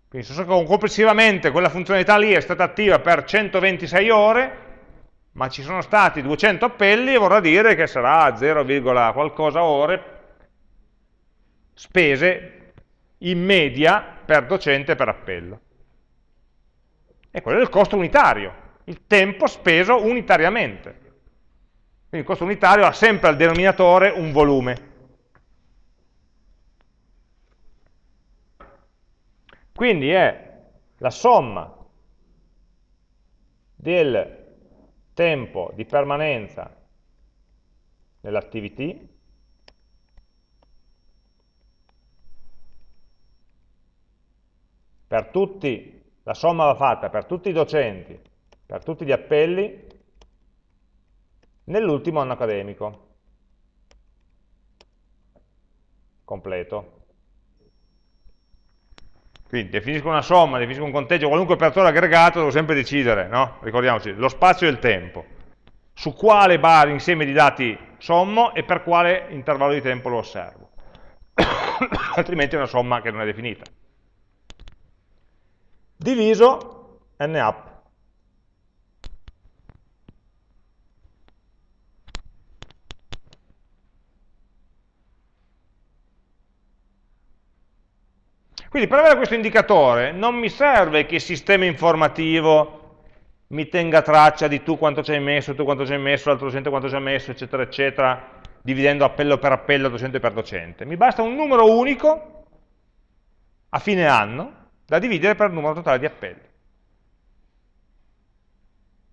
Quindi se complessivamente quella funzionalità lì è stata attiva per 126 ore, ma ci sono stati 200 appelli, vorrà dire che sarà 0, qualcosa ore spese in media per docente per appello. E quello è il costo unitario il tempo speso unitariamente. Quindi il costo unitario ha sempre al denominatore un volume. Quindi è la somma del tempo di permanenza nell'activity per tutti, la somma va fatta per tutti i docenti per tutti gli appelli nell'ultimo anno accademico completo. Quindi definisco una somma, definisco un conteggio, qualunque operatore aggregato, devo sempre decidere, no? ricordiamoci, lo spazio e il tempo, su quale bar insieme di dati sommo e per quale intervallo di tempo lo osservo. Altrimenti è una somma che non è definita. Diviso n Quindi per avere questo indicatore non mi serve che il sistema informativo mi tenga traccia di tu quanto ci hai messo, tu quanto ci hai messo, l'altro docente quanto ci ha messo, eccetera, eccetera, dividendo appello per appello, docente per docente. Mi basta un numero unico a fine anno da dividere per il numero totale di appelli.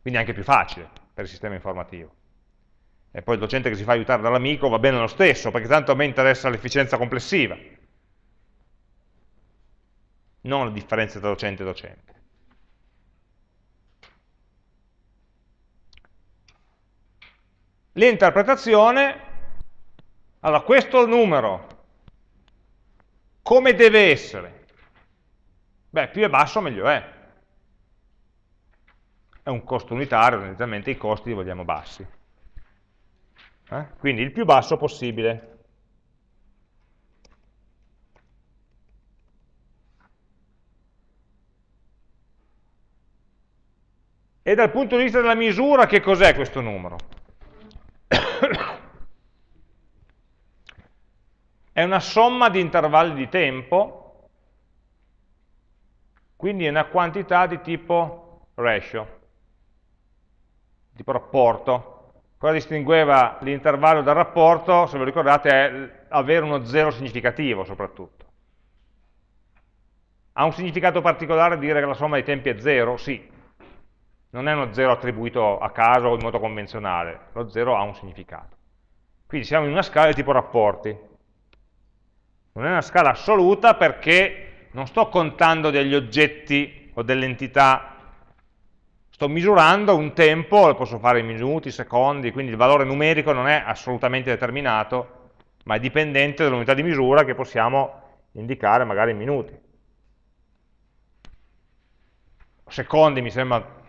Quindi è anche più facile per il sistema informativo. E poi il docente che si fa aiutare dall'amico va bene lo stesso, perché tanto a me interessa l'efficienza complessiva non la differenza tra docente e docente. L'interpretazione, allora questo numero, come deve essere? Beh, più è basso meglio è. È un costo unitario, tendenzialmente i costi li vogliamo bassi. eh? quindi il più basso possibile. E dal punto di vista della misura, che cos'è questo numero? È una somma di intervalli di tempo, quindi è una quantità di tipo ratio, tipo rapporto. Cosa distingueva l'intervallo dal rapporto, se lo ricordate, è avere uno zero significativo soprattutto. Ha un significato particolare dire che la somma dei tempi è zero? Sì, non è uno zero attribuito a caso o in modo convenzionale, lo zero ha un significato. Quindi siamo in una scala di tipo rapporti. Non è una scala assoluta perché non sto contando degli oggetti o delle entità, sto misurando un tempo, lo posso fare in minuti, secondi, quindi il valore numerico non è assolutamente determinato, ma è dipendente dall'unità di misura che possiamo indicare magari in minuti. Secondi mi sembra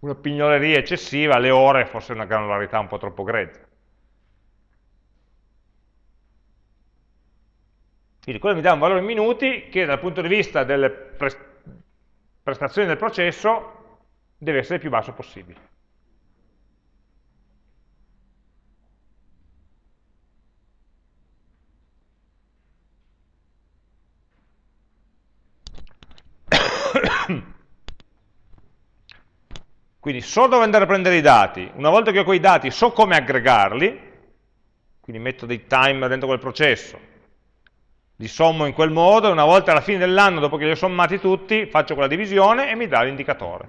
una pignoleria eccessiva, le ore forse una granularità un po' troppo grezza. Quindi quello mi dà un valore in minuti che dal punto di vista delle prestazioni del processo deve essere il più basso possibile. Quindi so dove andare a prendere i dati, una volta che ho quei dati so come aggregarli, quindi metto dei timer dentro quel processo, li sommo in quel modo. E una volta alla fine dell'anno, dopo che li ho sommati tutti, faccio quella divisione e mi dà l'indicatore.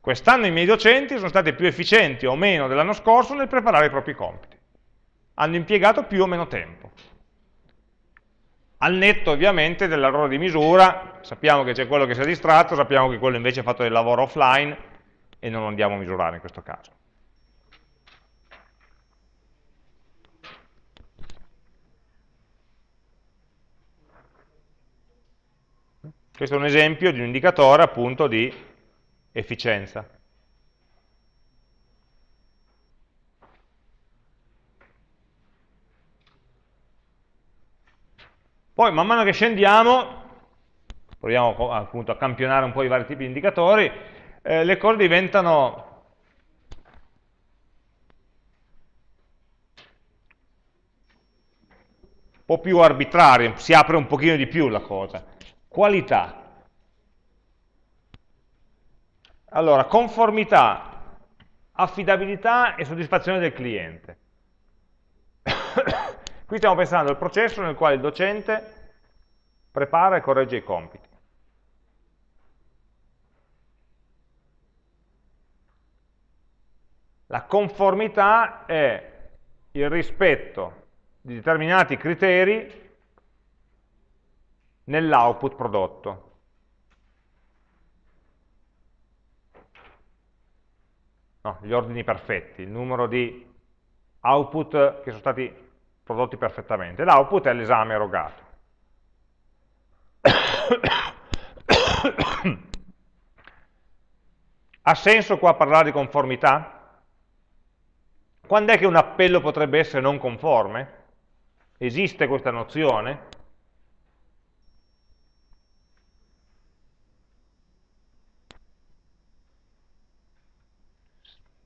Quest'anno i miei docenti sono stati più efficienti o meno dell'anno scorso nel preparare i propri compiti. Hanno impiegato più o meno tempo. Al netto ovviamente dell'errore di misura, sappiamo che c'è quello che si è distratto, sappiamo che quello invece ha fatto del lavoro offline e non lo andiamo a misurare in questo caso. Questo è un esempio di un indicatore appunto di efficienza. Poi man mano che scendiamo, proviamo appunto a campionare un po' i vari tipi di indicatori, eh, le cose diventano un po' più arbitrarie, si apre un pochino di più la cosa. Qualità. Allora, conformità, affidabilità e soddisfazione del cliente. Qui stiamo pensando al processo nel quale il docente prepara e corregge i compiti. La conformità è il rispetto di determinati criteri nell'output prodotto. No, gli ordini perfetti, il numero di output che sono stati prodotti perfettamente. L'output è l'esame erogato. ha senso qua parlare di conformità? Quando è che un appello potrebbe essere non conforme? Esiste questa nozione?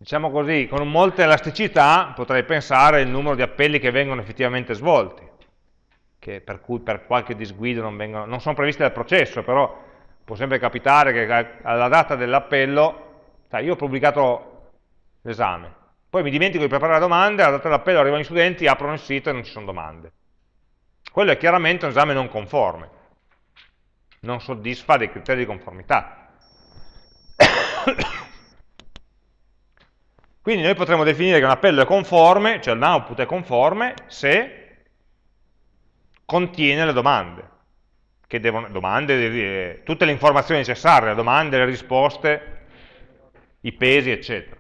diciamo così, con molta elasticità potrei pensare il numero di appelli che vengono effettivamente svolti, che per cui per qualche disguido non, vengono, non sono previsti dal processo, però può sempre capitare che alla data dell'appello, io ho pubblicato l'esame, poi mi dimentico di preparare la domanda, alla data dell'appello arrivano gli studenti, aprono il sito e non ci sono domande. Quello è chiaramente un esame non conforme, non soddisfa dei criteri di conformità. Quindi noi potremmo definire che un appello è conforme, cioè l'output è conforme, se contiene le domande, devono, domande, tutte le informazioni necessarie, le domande, le risposte, i pesi, eccetera.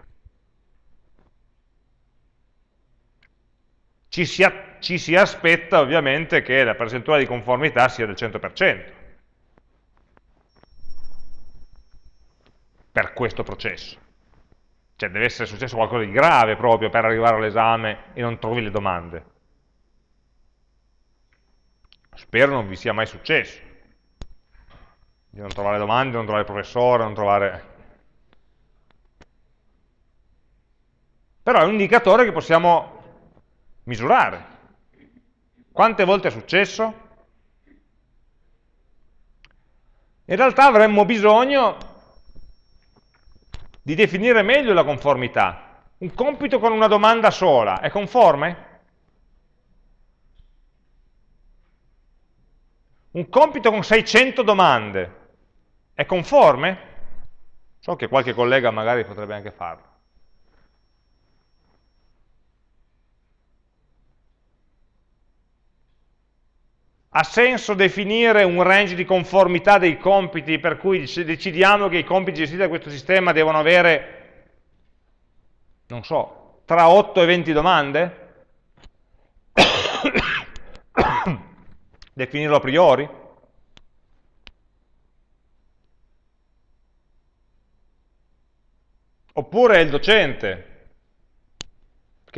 Ci si, ci si aspetta ovviamente che la percentuale di conformità sia del 100% per questo processo Cioè deve essere successo qualcosa di grave proprio per arrivare all'esame e non trovi le domande. Spero non vi sia mai successo. Di non trovare domande, non trovare professore, non trovare... Però è un indicatore che possiamo misurare. Quante volte è successo? In realtà avremmo bisogno di definire meglio la conformità. Un compito con una domanda sola è conforme? Un compito con 600 domande è conforme? So che qualche collega magari potrebbe anche farlo. Ha senso definire un range di conformità dei compiti per cui decidiamo che i compiti gestiti da questo sistema devono avere, non so, tra 8 e 20 domande? Definirlo a priori? Oppure è il docente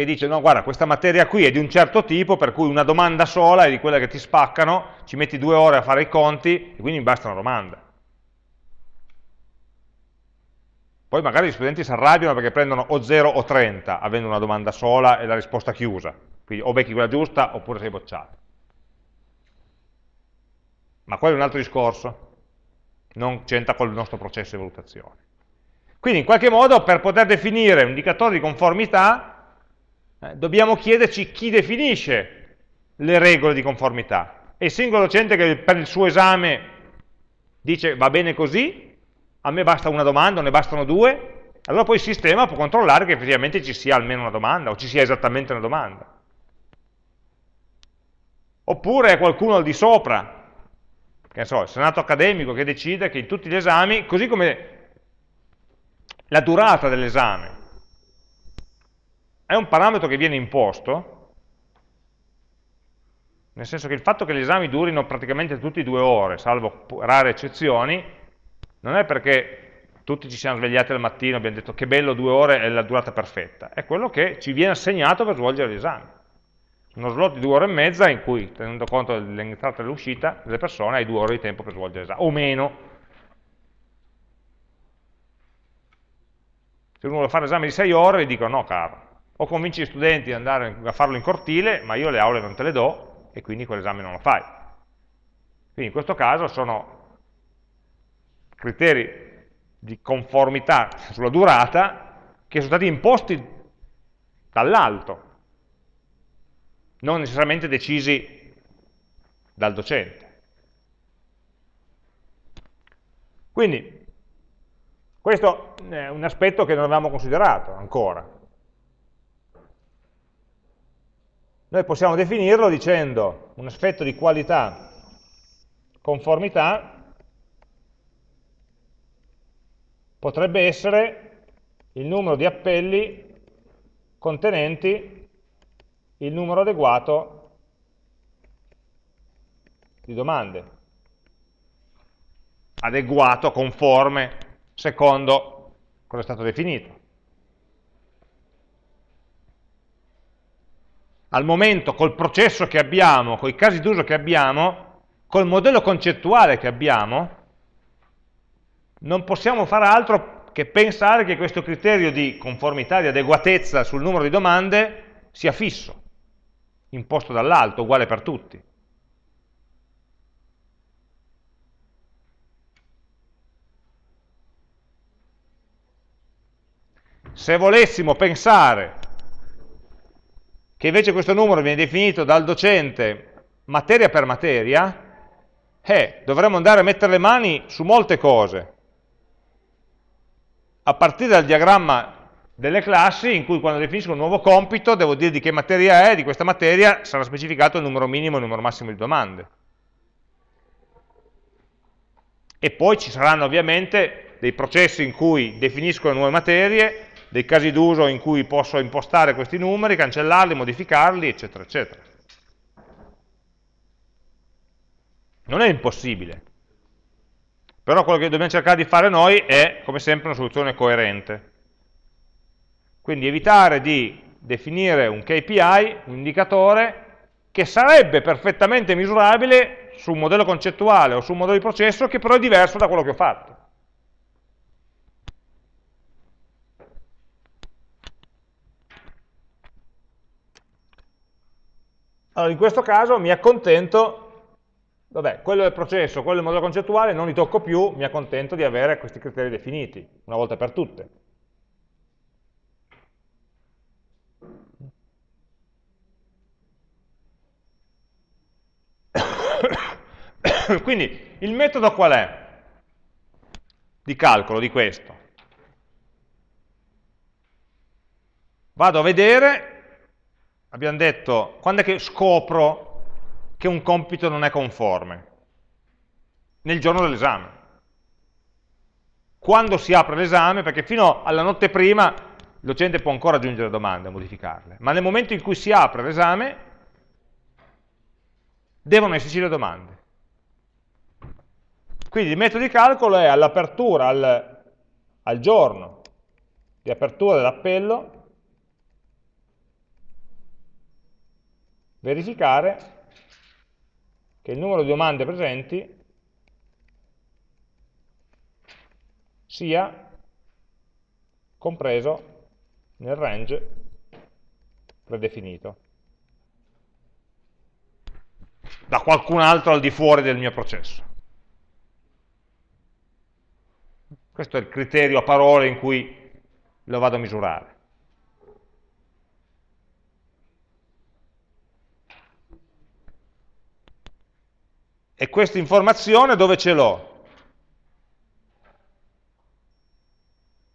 che dice no guarda questa materia qui è di un certo tipo per cui una domanda sola è di quella che ti spaccano, ci metti due ore a fare i conti e quindi mi basta una domanda. Poi magari gli studenti si arrabbiano perché prendono o 0 o 30 avendo una domanda sola e la risposta chiusa, quindi o becchi quella giusta oppure sei bocciato. Ma quello è un altro discorso, non c'entra con il nostro processo di valutazione. Quindi in qualche modo per poter definire un indicatore di conformità eh, dobbiamo chiederci chi definisce le regole di conformità. È il singolo docente che per il suo esame dice va bene così, a me basta una domanda, ne bastano due, allora poi il sistema può controllare che effettivamente ci sia almeno una domanda, o ci sia esattamente una domanda. Oppure è qualcuno al di sopra, che ne so, il senato accademico che decide che in tutti gli esami, così come la durata dell'esame, è un parametro che viene imposto, nel senso che il fatto che gli esami durino praticamente tutti due ore, salvo rare eccezioni, non è perché tutti ci siamo svegliati al mattino e abbiamo detto che bello due ore è la durata perfetta, è quello che ci viene assegnato per svolgere l'esame. Uno slot di due ore e mezza in cui, tenendo conto dell'entrata e dell'uscita delle persone, hai due ore di tempo per svolgere l'esame, o meno. Se uno vuole fare l'esame di sei ore, gli dicono no caro, o convinci gli studenti ad andare a farlo in cortile, ma io le aule non te le do e quindi quell'esame non lo fai. Quindi in questo caso sono criteri di conformità sulla durata che sono stati imposti dall'alto, non necessariamente decisi dal docente. Quindi questo è un aspetto che non avevamo considerato ancora. Noi possiamo definirlo dicendo un effetto di qualità, conformità, potrebbe essere il numero di appelli contenenti il numero adeguato di domande. Adeguato, conforme, secondo cosa è stato definito. Al momento col processo che abbiamo, con i casi d'uso che abbiamo, col modello concettuale che abbiamo, non possiamo fare altro che pensare che questo criterio di conformità, di adeguatezza sul numero di domande sia fisso, imposto dall'alto, uguale per tutti. Se volessimo pensare che invece questo numero viene definito dal docente materia per materia, eh, dovremmo andare a mettere le mani su molte cose, a partire dal diagramma delle classi in cui quando definisco un nuovo compito devo dire di che materia è, di questa materia sarà specificato il numero minimo e il numero massimo di domande. E poi ci saranno ovviamente dei processi in cui definisco le nuove materie, dei casi d'uso in cui posso impostare questi numeri, cancellarli, modificarli, eccetera, eccetera. Non è impossibile, però quello che dobbiamo cercare di fare noi è, come sempre, una soluzione coerente. Quindi evitare di definire un KPI, un indicatore, che sarebbe perfettamente misurabile su un modello concettuale o su un modello di processo che però è diverso da quello che ho fatto. Allora, in questo caso mi accontento, vabbè, quello è il processo, quello è il modello concettuale, non li tocco più, mi accontento di avere questi criteri definiti, una volta per tutte. Quindi il metodo qual è? Di calcolo di questo. Vado a vedere, abbiamo detto, quando è che scopro che un compito non è conforme? Nel giorno dell'esame. Quando si apre l'esame, perché fino alla notte prima il docente può ancora aggiungere domande, modificarle, ma nel momento in cui si apre l'esame devono esserci le domande. Quindi il metodo di calcolo è all'apertura, al, al giorno di apertura dell'appello, verificare che il numero di domande presenti sia compreso nel range predefinito da qualcun altro al di fuori del mio processo. Questo è il criterio a parole in cui lo vado a misurare. E questa informazione dove ce l'ho?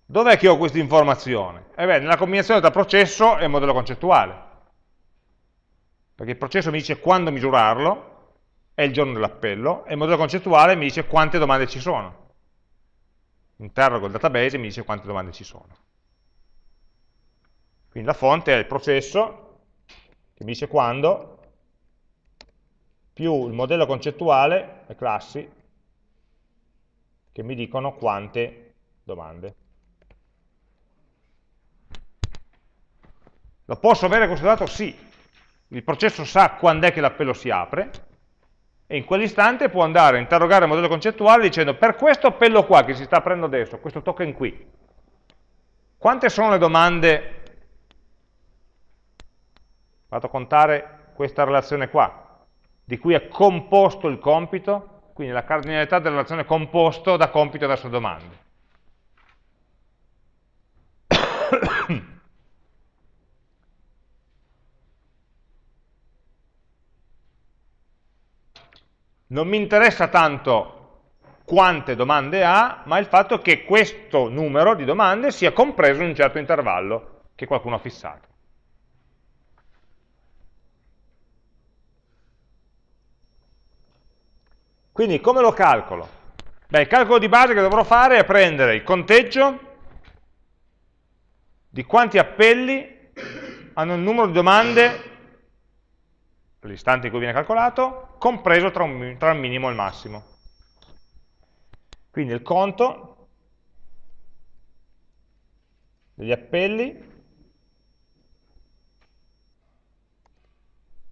Dov'è che ho questa informazione? Eh beh, nella combinazione tra processo e modello concettuale. Perché il processo mi dice quando misurarlo, è il giorno dell'appello, e il modello concettuale mi dice quante domande ci sono. Interrogo il database e mi dice quante domande ci sono. Quindi la fonte è il processo, che mi dice quando, più il modello concettuale, le classi, che mi dicono quante domande. Lo posso avere questo dato? Sì. Il processo sa quando è che l'appello si apre e in quell'istante può andare a interrogare il modello concettuale dicendo per questo appello qua che si sta aprendo adesso, questo token qui, quante sono le domande, vado a contare questa relazione qua, di cui è composto il compito, quindi la cardinalità della relazione composto da compito verso domande. non mi interessa tanto quante domande ha, ma il fatto che questo numero di domande sia compreso in un certo intervallo che qualcuno ha fissato. Quindi come lo calcolo? Beh, il calcolo di base che dovrò fare è prendere il conteggio di quanti appelli hanno il numero di domande l'istante in cui viene calcolato, compreso tra, un, tra il minimo e il massimo. Quindi il conto degli appelli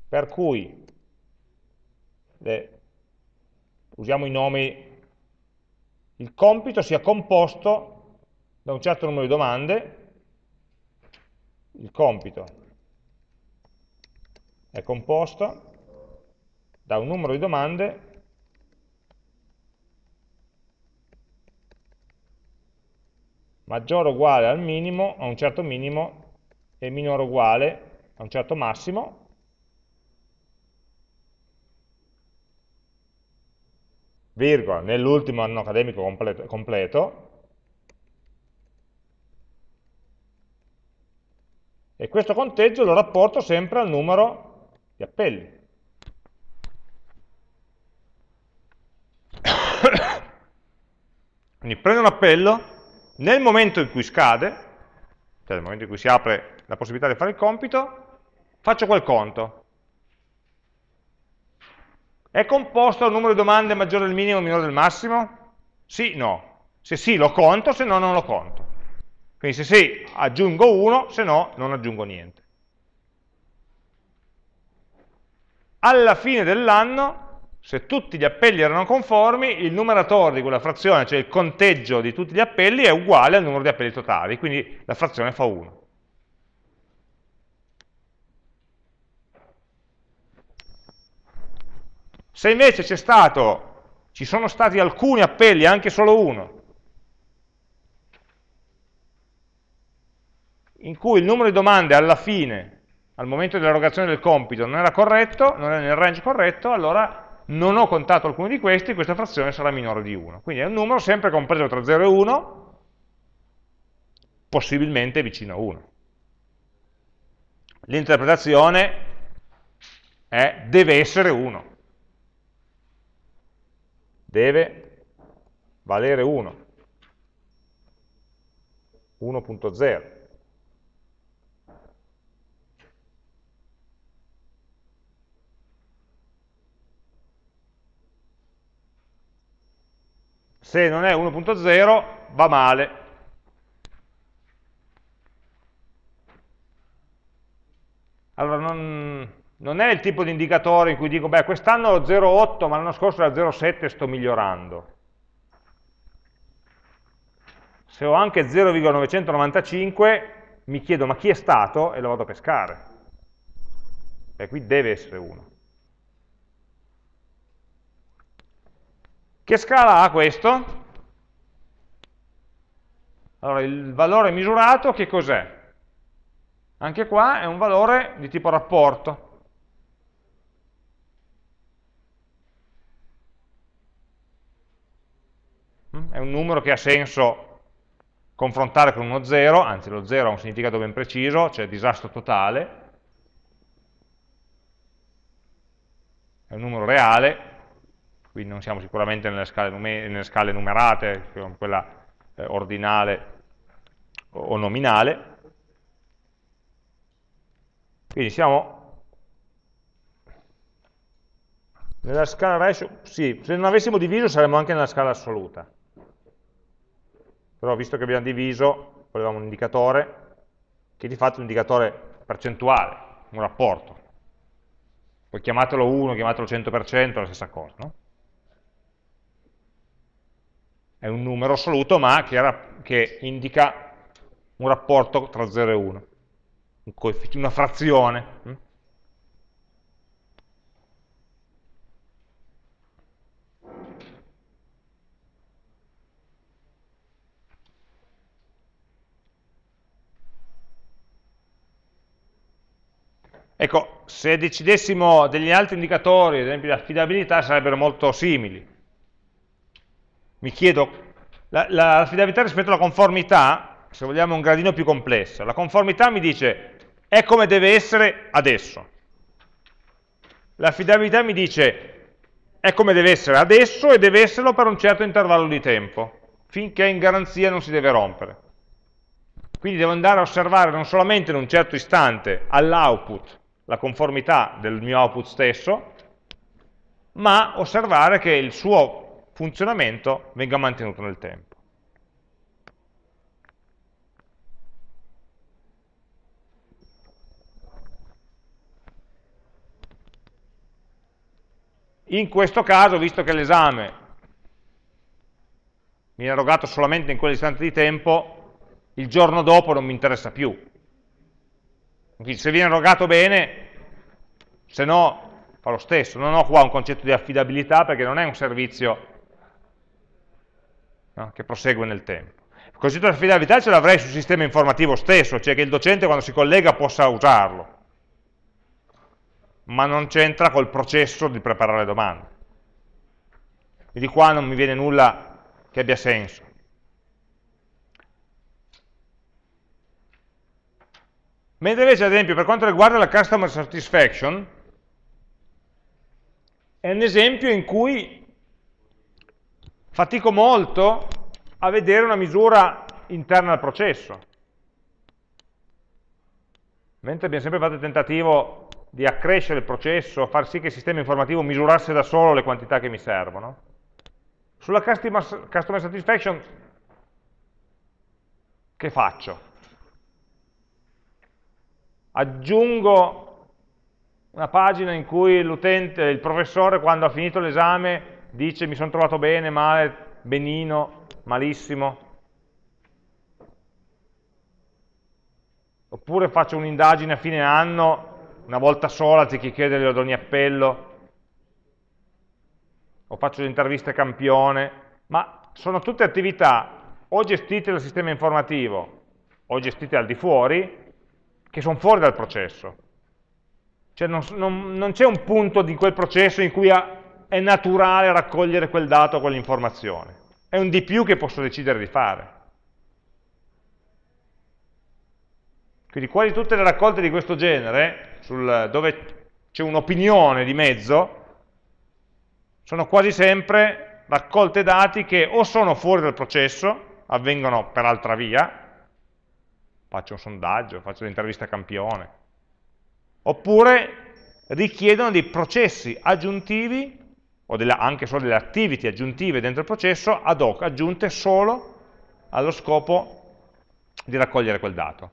per cui le, usiamo i nomi, il compito sia composto da un certo numero di domande, il compito è composto da un numero di domande. Maggiore o uguale al minimo, a un certo minimo, e minore o uguale a un certo massimo, virgola, nell'ultimo anno accademico completo, completo, e questo conteggio lo rapporto sempre al numero gli appelli. Quindi prendo un appello, nel momento in cui scade, cioè nel momento in cui si apre la possibilità di fare il compito, faccio quel conto. È composto dal numero di domande maggiore del minimo o minore del massimo? Sì, no. Se sì lo conto, se no non lo conto. Quindi se sì, aggiungo 1, se no, non aggiungo niente. Alla fine dell'anno, se tutti gli appelli erano conformi, il numeratore di quella frazione, cioè il conteggio di tutti gli appelli, è uguale al numero di appelli totali, quindi la frazione fa 1. Se invece stato, ci sono stati alcuni appelli, anche solo uno, in cui il numero di domande alla fine, al momento dell'erogazione del compito, non era corretto, non era nel range corretto, allora non ho contato alcuno di questi, questa frazione sarà minore di 1. Quindi è un numero sempre compreso tra 0 e 1, possibilmente vicino a 1. L'interpretazione è deve essere 1. Deve valere 1. 1.0. se non è 1.0 va male. Allora non, non, è il tipo di indicatore in cui dico, beh quest'anno ho 0.8 ma l'anno scorso era 0.7 e sto migliorando. Se ho anche 0,995 mi chiedo ma chi è stato e lo vado a pescare. E qui deve essere 1. Che scala ha questo? Allora, il valore misurato che cos'è? Anche qua è un valore di tipo rapporto. È un numero che ha senso confrontare con uno 0, anzi lo 0 ha un significato ben preciso, cioè disastro totale. È un numero reale, quindi non siamo sicuramente nelle scale, nelle scale numerate, quella eh, ordinale o nominale. Quindi siamo nella scala ratio, sì, se non avessimo diviso saremmo anche nella scala assoluta. Però visto che abbiamo diviso, volevamo un indicatore, che di fatto è un indicatore percentuale, un rapporto. Poi chiamatelo 1, chiamatelo 100%, è la stessa cosa, no? è un numero assoluto, ma che, che indica un rapporto tra 0 e 1, un una frazione. Ecco, se decidessimo degli altri indicatori, ad esempio l'affidabilità, sarebbero molto simili mi chiedo, l'affidabilità la, rispetto alla conformità, se vogliamo un gradino più complesso, la conformità mi dice è come deve essere adesso. L'affidabilità mi dice è come deve essere adesso e deve esserlo per un certo intervallo di tempo, finché in garanzia non si deve rompere. Quindi devo andare a osservare non solamente in un certo istante all'output la conformità del mio output stesso, ma osservare che il suo funzionamento venga mantenuto nel tempo. In questo caso, visto che l'esame mi è erogato solamente in quell'istante di tempo, il giorno dopo non mi interessa più. Quindi se viene erogato bene, se no fa lo stesso. Non ho qua un concetto di affidabilità perché non è un servizio no? che prosegue nel tempo. Il concetto di affidabilità ce l'avrei sul sistema informativo stesso, cioè che il docente quando si collega possa usarlo, ma non c'entra col processo di preparare le domande. E di qua non mi viene nulla che abbia senso. Mentre invece, ad esempio, per quanto riguarda la customer satisfaction, è un esempio in cui fatico molto a vedere una misura interna al processo. Mentre abbiamo sempre fatto il tentativo di accrescere il processo, far sì che il sistema informativo misurasse da solo le quantità che mi servono. Sulla customer, satisfaction che faccio? Aggiungo una pagina in cui l'utente, il professore, quando ha finito l'esame, dice mi sono trovato bene, male, benino, malissimo. Oppure faccio un'indagine a fine anno, una volta sola, anziché chiederglielo ad ogni appello, o faccio le interviste campione, ma sono tutte attività o gestite dal sistema informativo o gestite al di fuori, che sono fuori dal processo. Cioè non, non, non c'è un punto di quel processo in cui ha, è naturale raccogliere quel dato, quell'informazione. È un di più che posso decidere di fare. Quindi quasi tutte le raccolte di questo genere, sul, dove c'è un'opinione di mezzo, sono quasi sempre raccolte dati che o sono fuori dal processo, avvengono per altra via, faccio un sondaggio, faccio l'intervista campione, oppure richiedono dei processi aggiuntivi, o delle, anche solo delle activity aggiuntive dentro il processo, ad hoc, aggiunte solo allo scopo di raccogliere quel dato.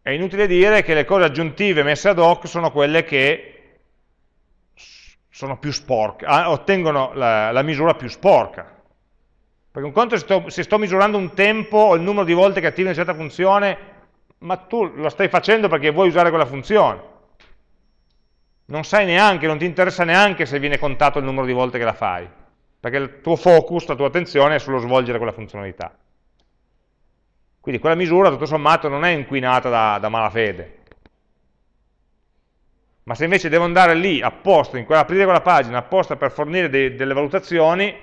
È inutile dire che le cose aggiuntive messe ad hoc sono quelle che sono più sporche, ah, ottengono la, la, misura più sporca. Perché un conto se sto, se sto misurando un tempo o il numero di volte che attivi una certa funzione, ma tu lo stai facendo perché vuoi usare quella funzione. Non sai neanche, non ti interessa neanche se viene contato il numero di volte che la fai, perché il tuo focus, la tua attenzione è sullo svolgere quella funzionalità. Quindi quella misura, tutto sommato, non è inquinata da, da malafede, ma se invece devo andare lì apposta, in quella, aprire quella pagina apposta per fornire dei, delle valutazioni,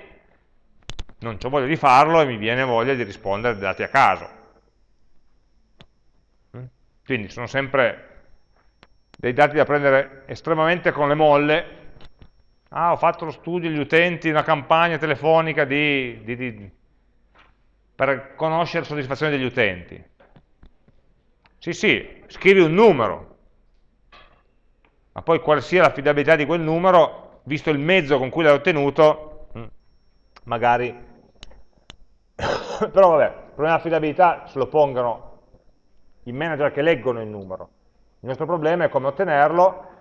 non ho voglia di farlo e mi viene voglia di rispondere dei dati a caso. Quindi sono sempre dei dati da prendere estremamente con le molle. Ah, ho fatto lo studio degli utenti, una campagna telefonica di, di, di, per conoscere la soddisfazione degli utenti. Sì, sì, scrivi un numero, ma poi quale sia l'affidabilità di quel numero, visto il mezzo con cui l'hai ottenuto, mm, magari... Però vabbè, il problema dell'affidabilità se lo pongono i manager che leggono il numero. Il nostro problema è come ottenerlo,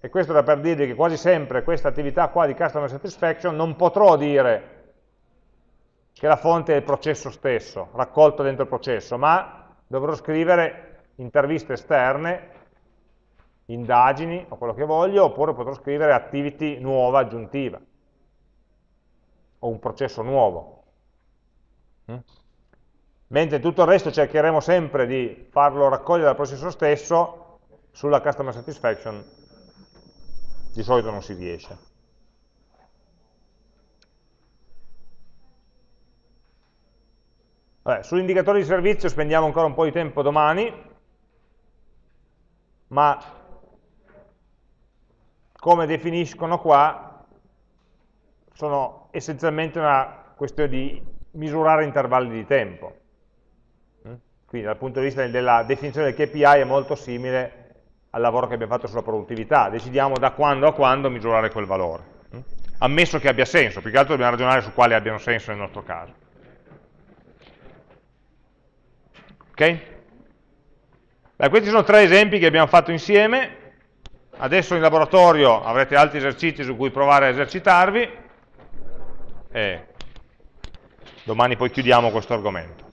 e questo da per dirvi che quasi sempre questa attività qua di customer satisfaction non potrò dire che la fonte è il processo stesso, raccolto dentro il processo, ma dovrò scrivere interviste esterne indagini o quello che voglio, oppure potrò scrivere activity nuova, aggiuntiva, o un processo nuovo. Mm? Mentre tutto il resto cercheremo sempre di farlo raccogliere dal processo stesso, sulla customer satisfaction di solito non si riesce. Sugli indicatori di servizio spendiamo ancora un po' di tempo domani, ma come definiscono qua, sono essenzialmente una questione di misurare intervalli di tempo. Mm? Quindi dal punto di vista della definizione del KPI è molto simile al lavoro che abbiamo fatto sulla produttività, decidiamo da quando a quando misurare quel valore, mm? ammesso che abbia senso, più che altro dobbiamo ragionare su quali abbiano senso nel nostro caso. Ok? Beh, questi sono tre esempi che abbiamo fatto insieme, Adesso in laboratorio avrete altri esercizi su cui provare a esercitarvi e domani poi chiudiamo questo argomento.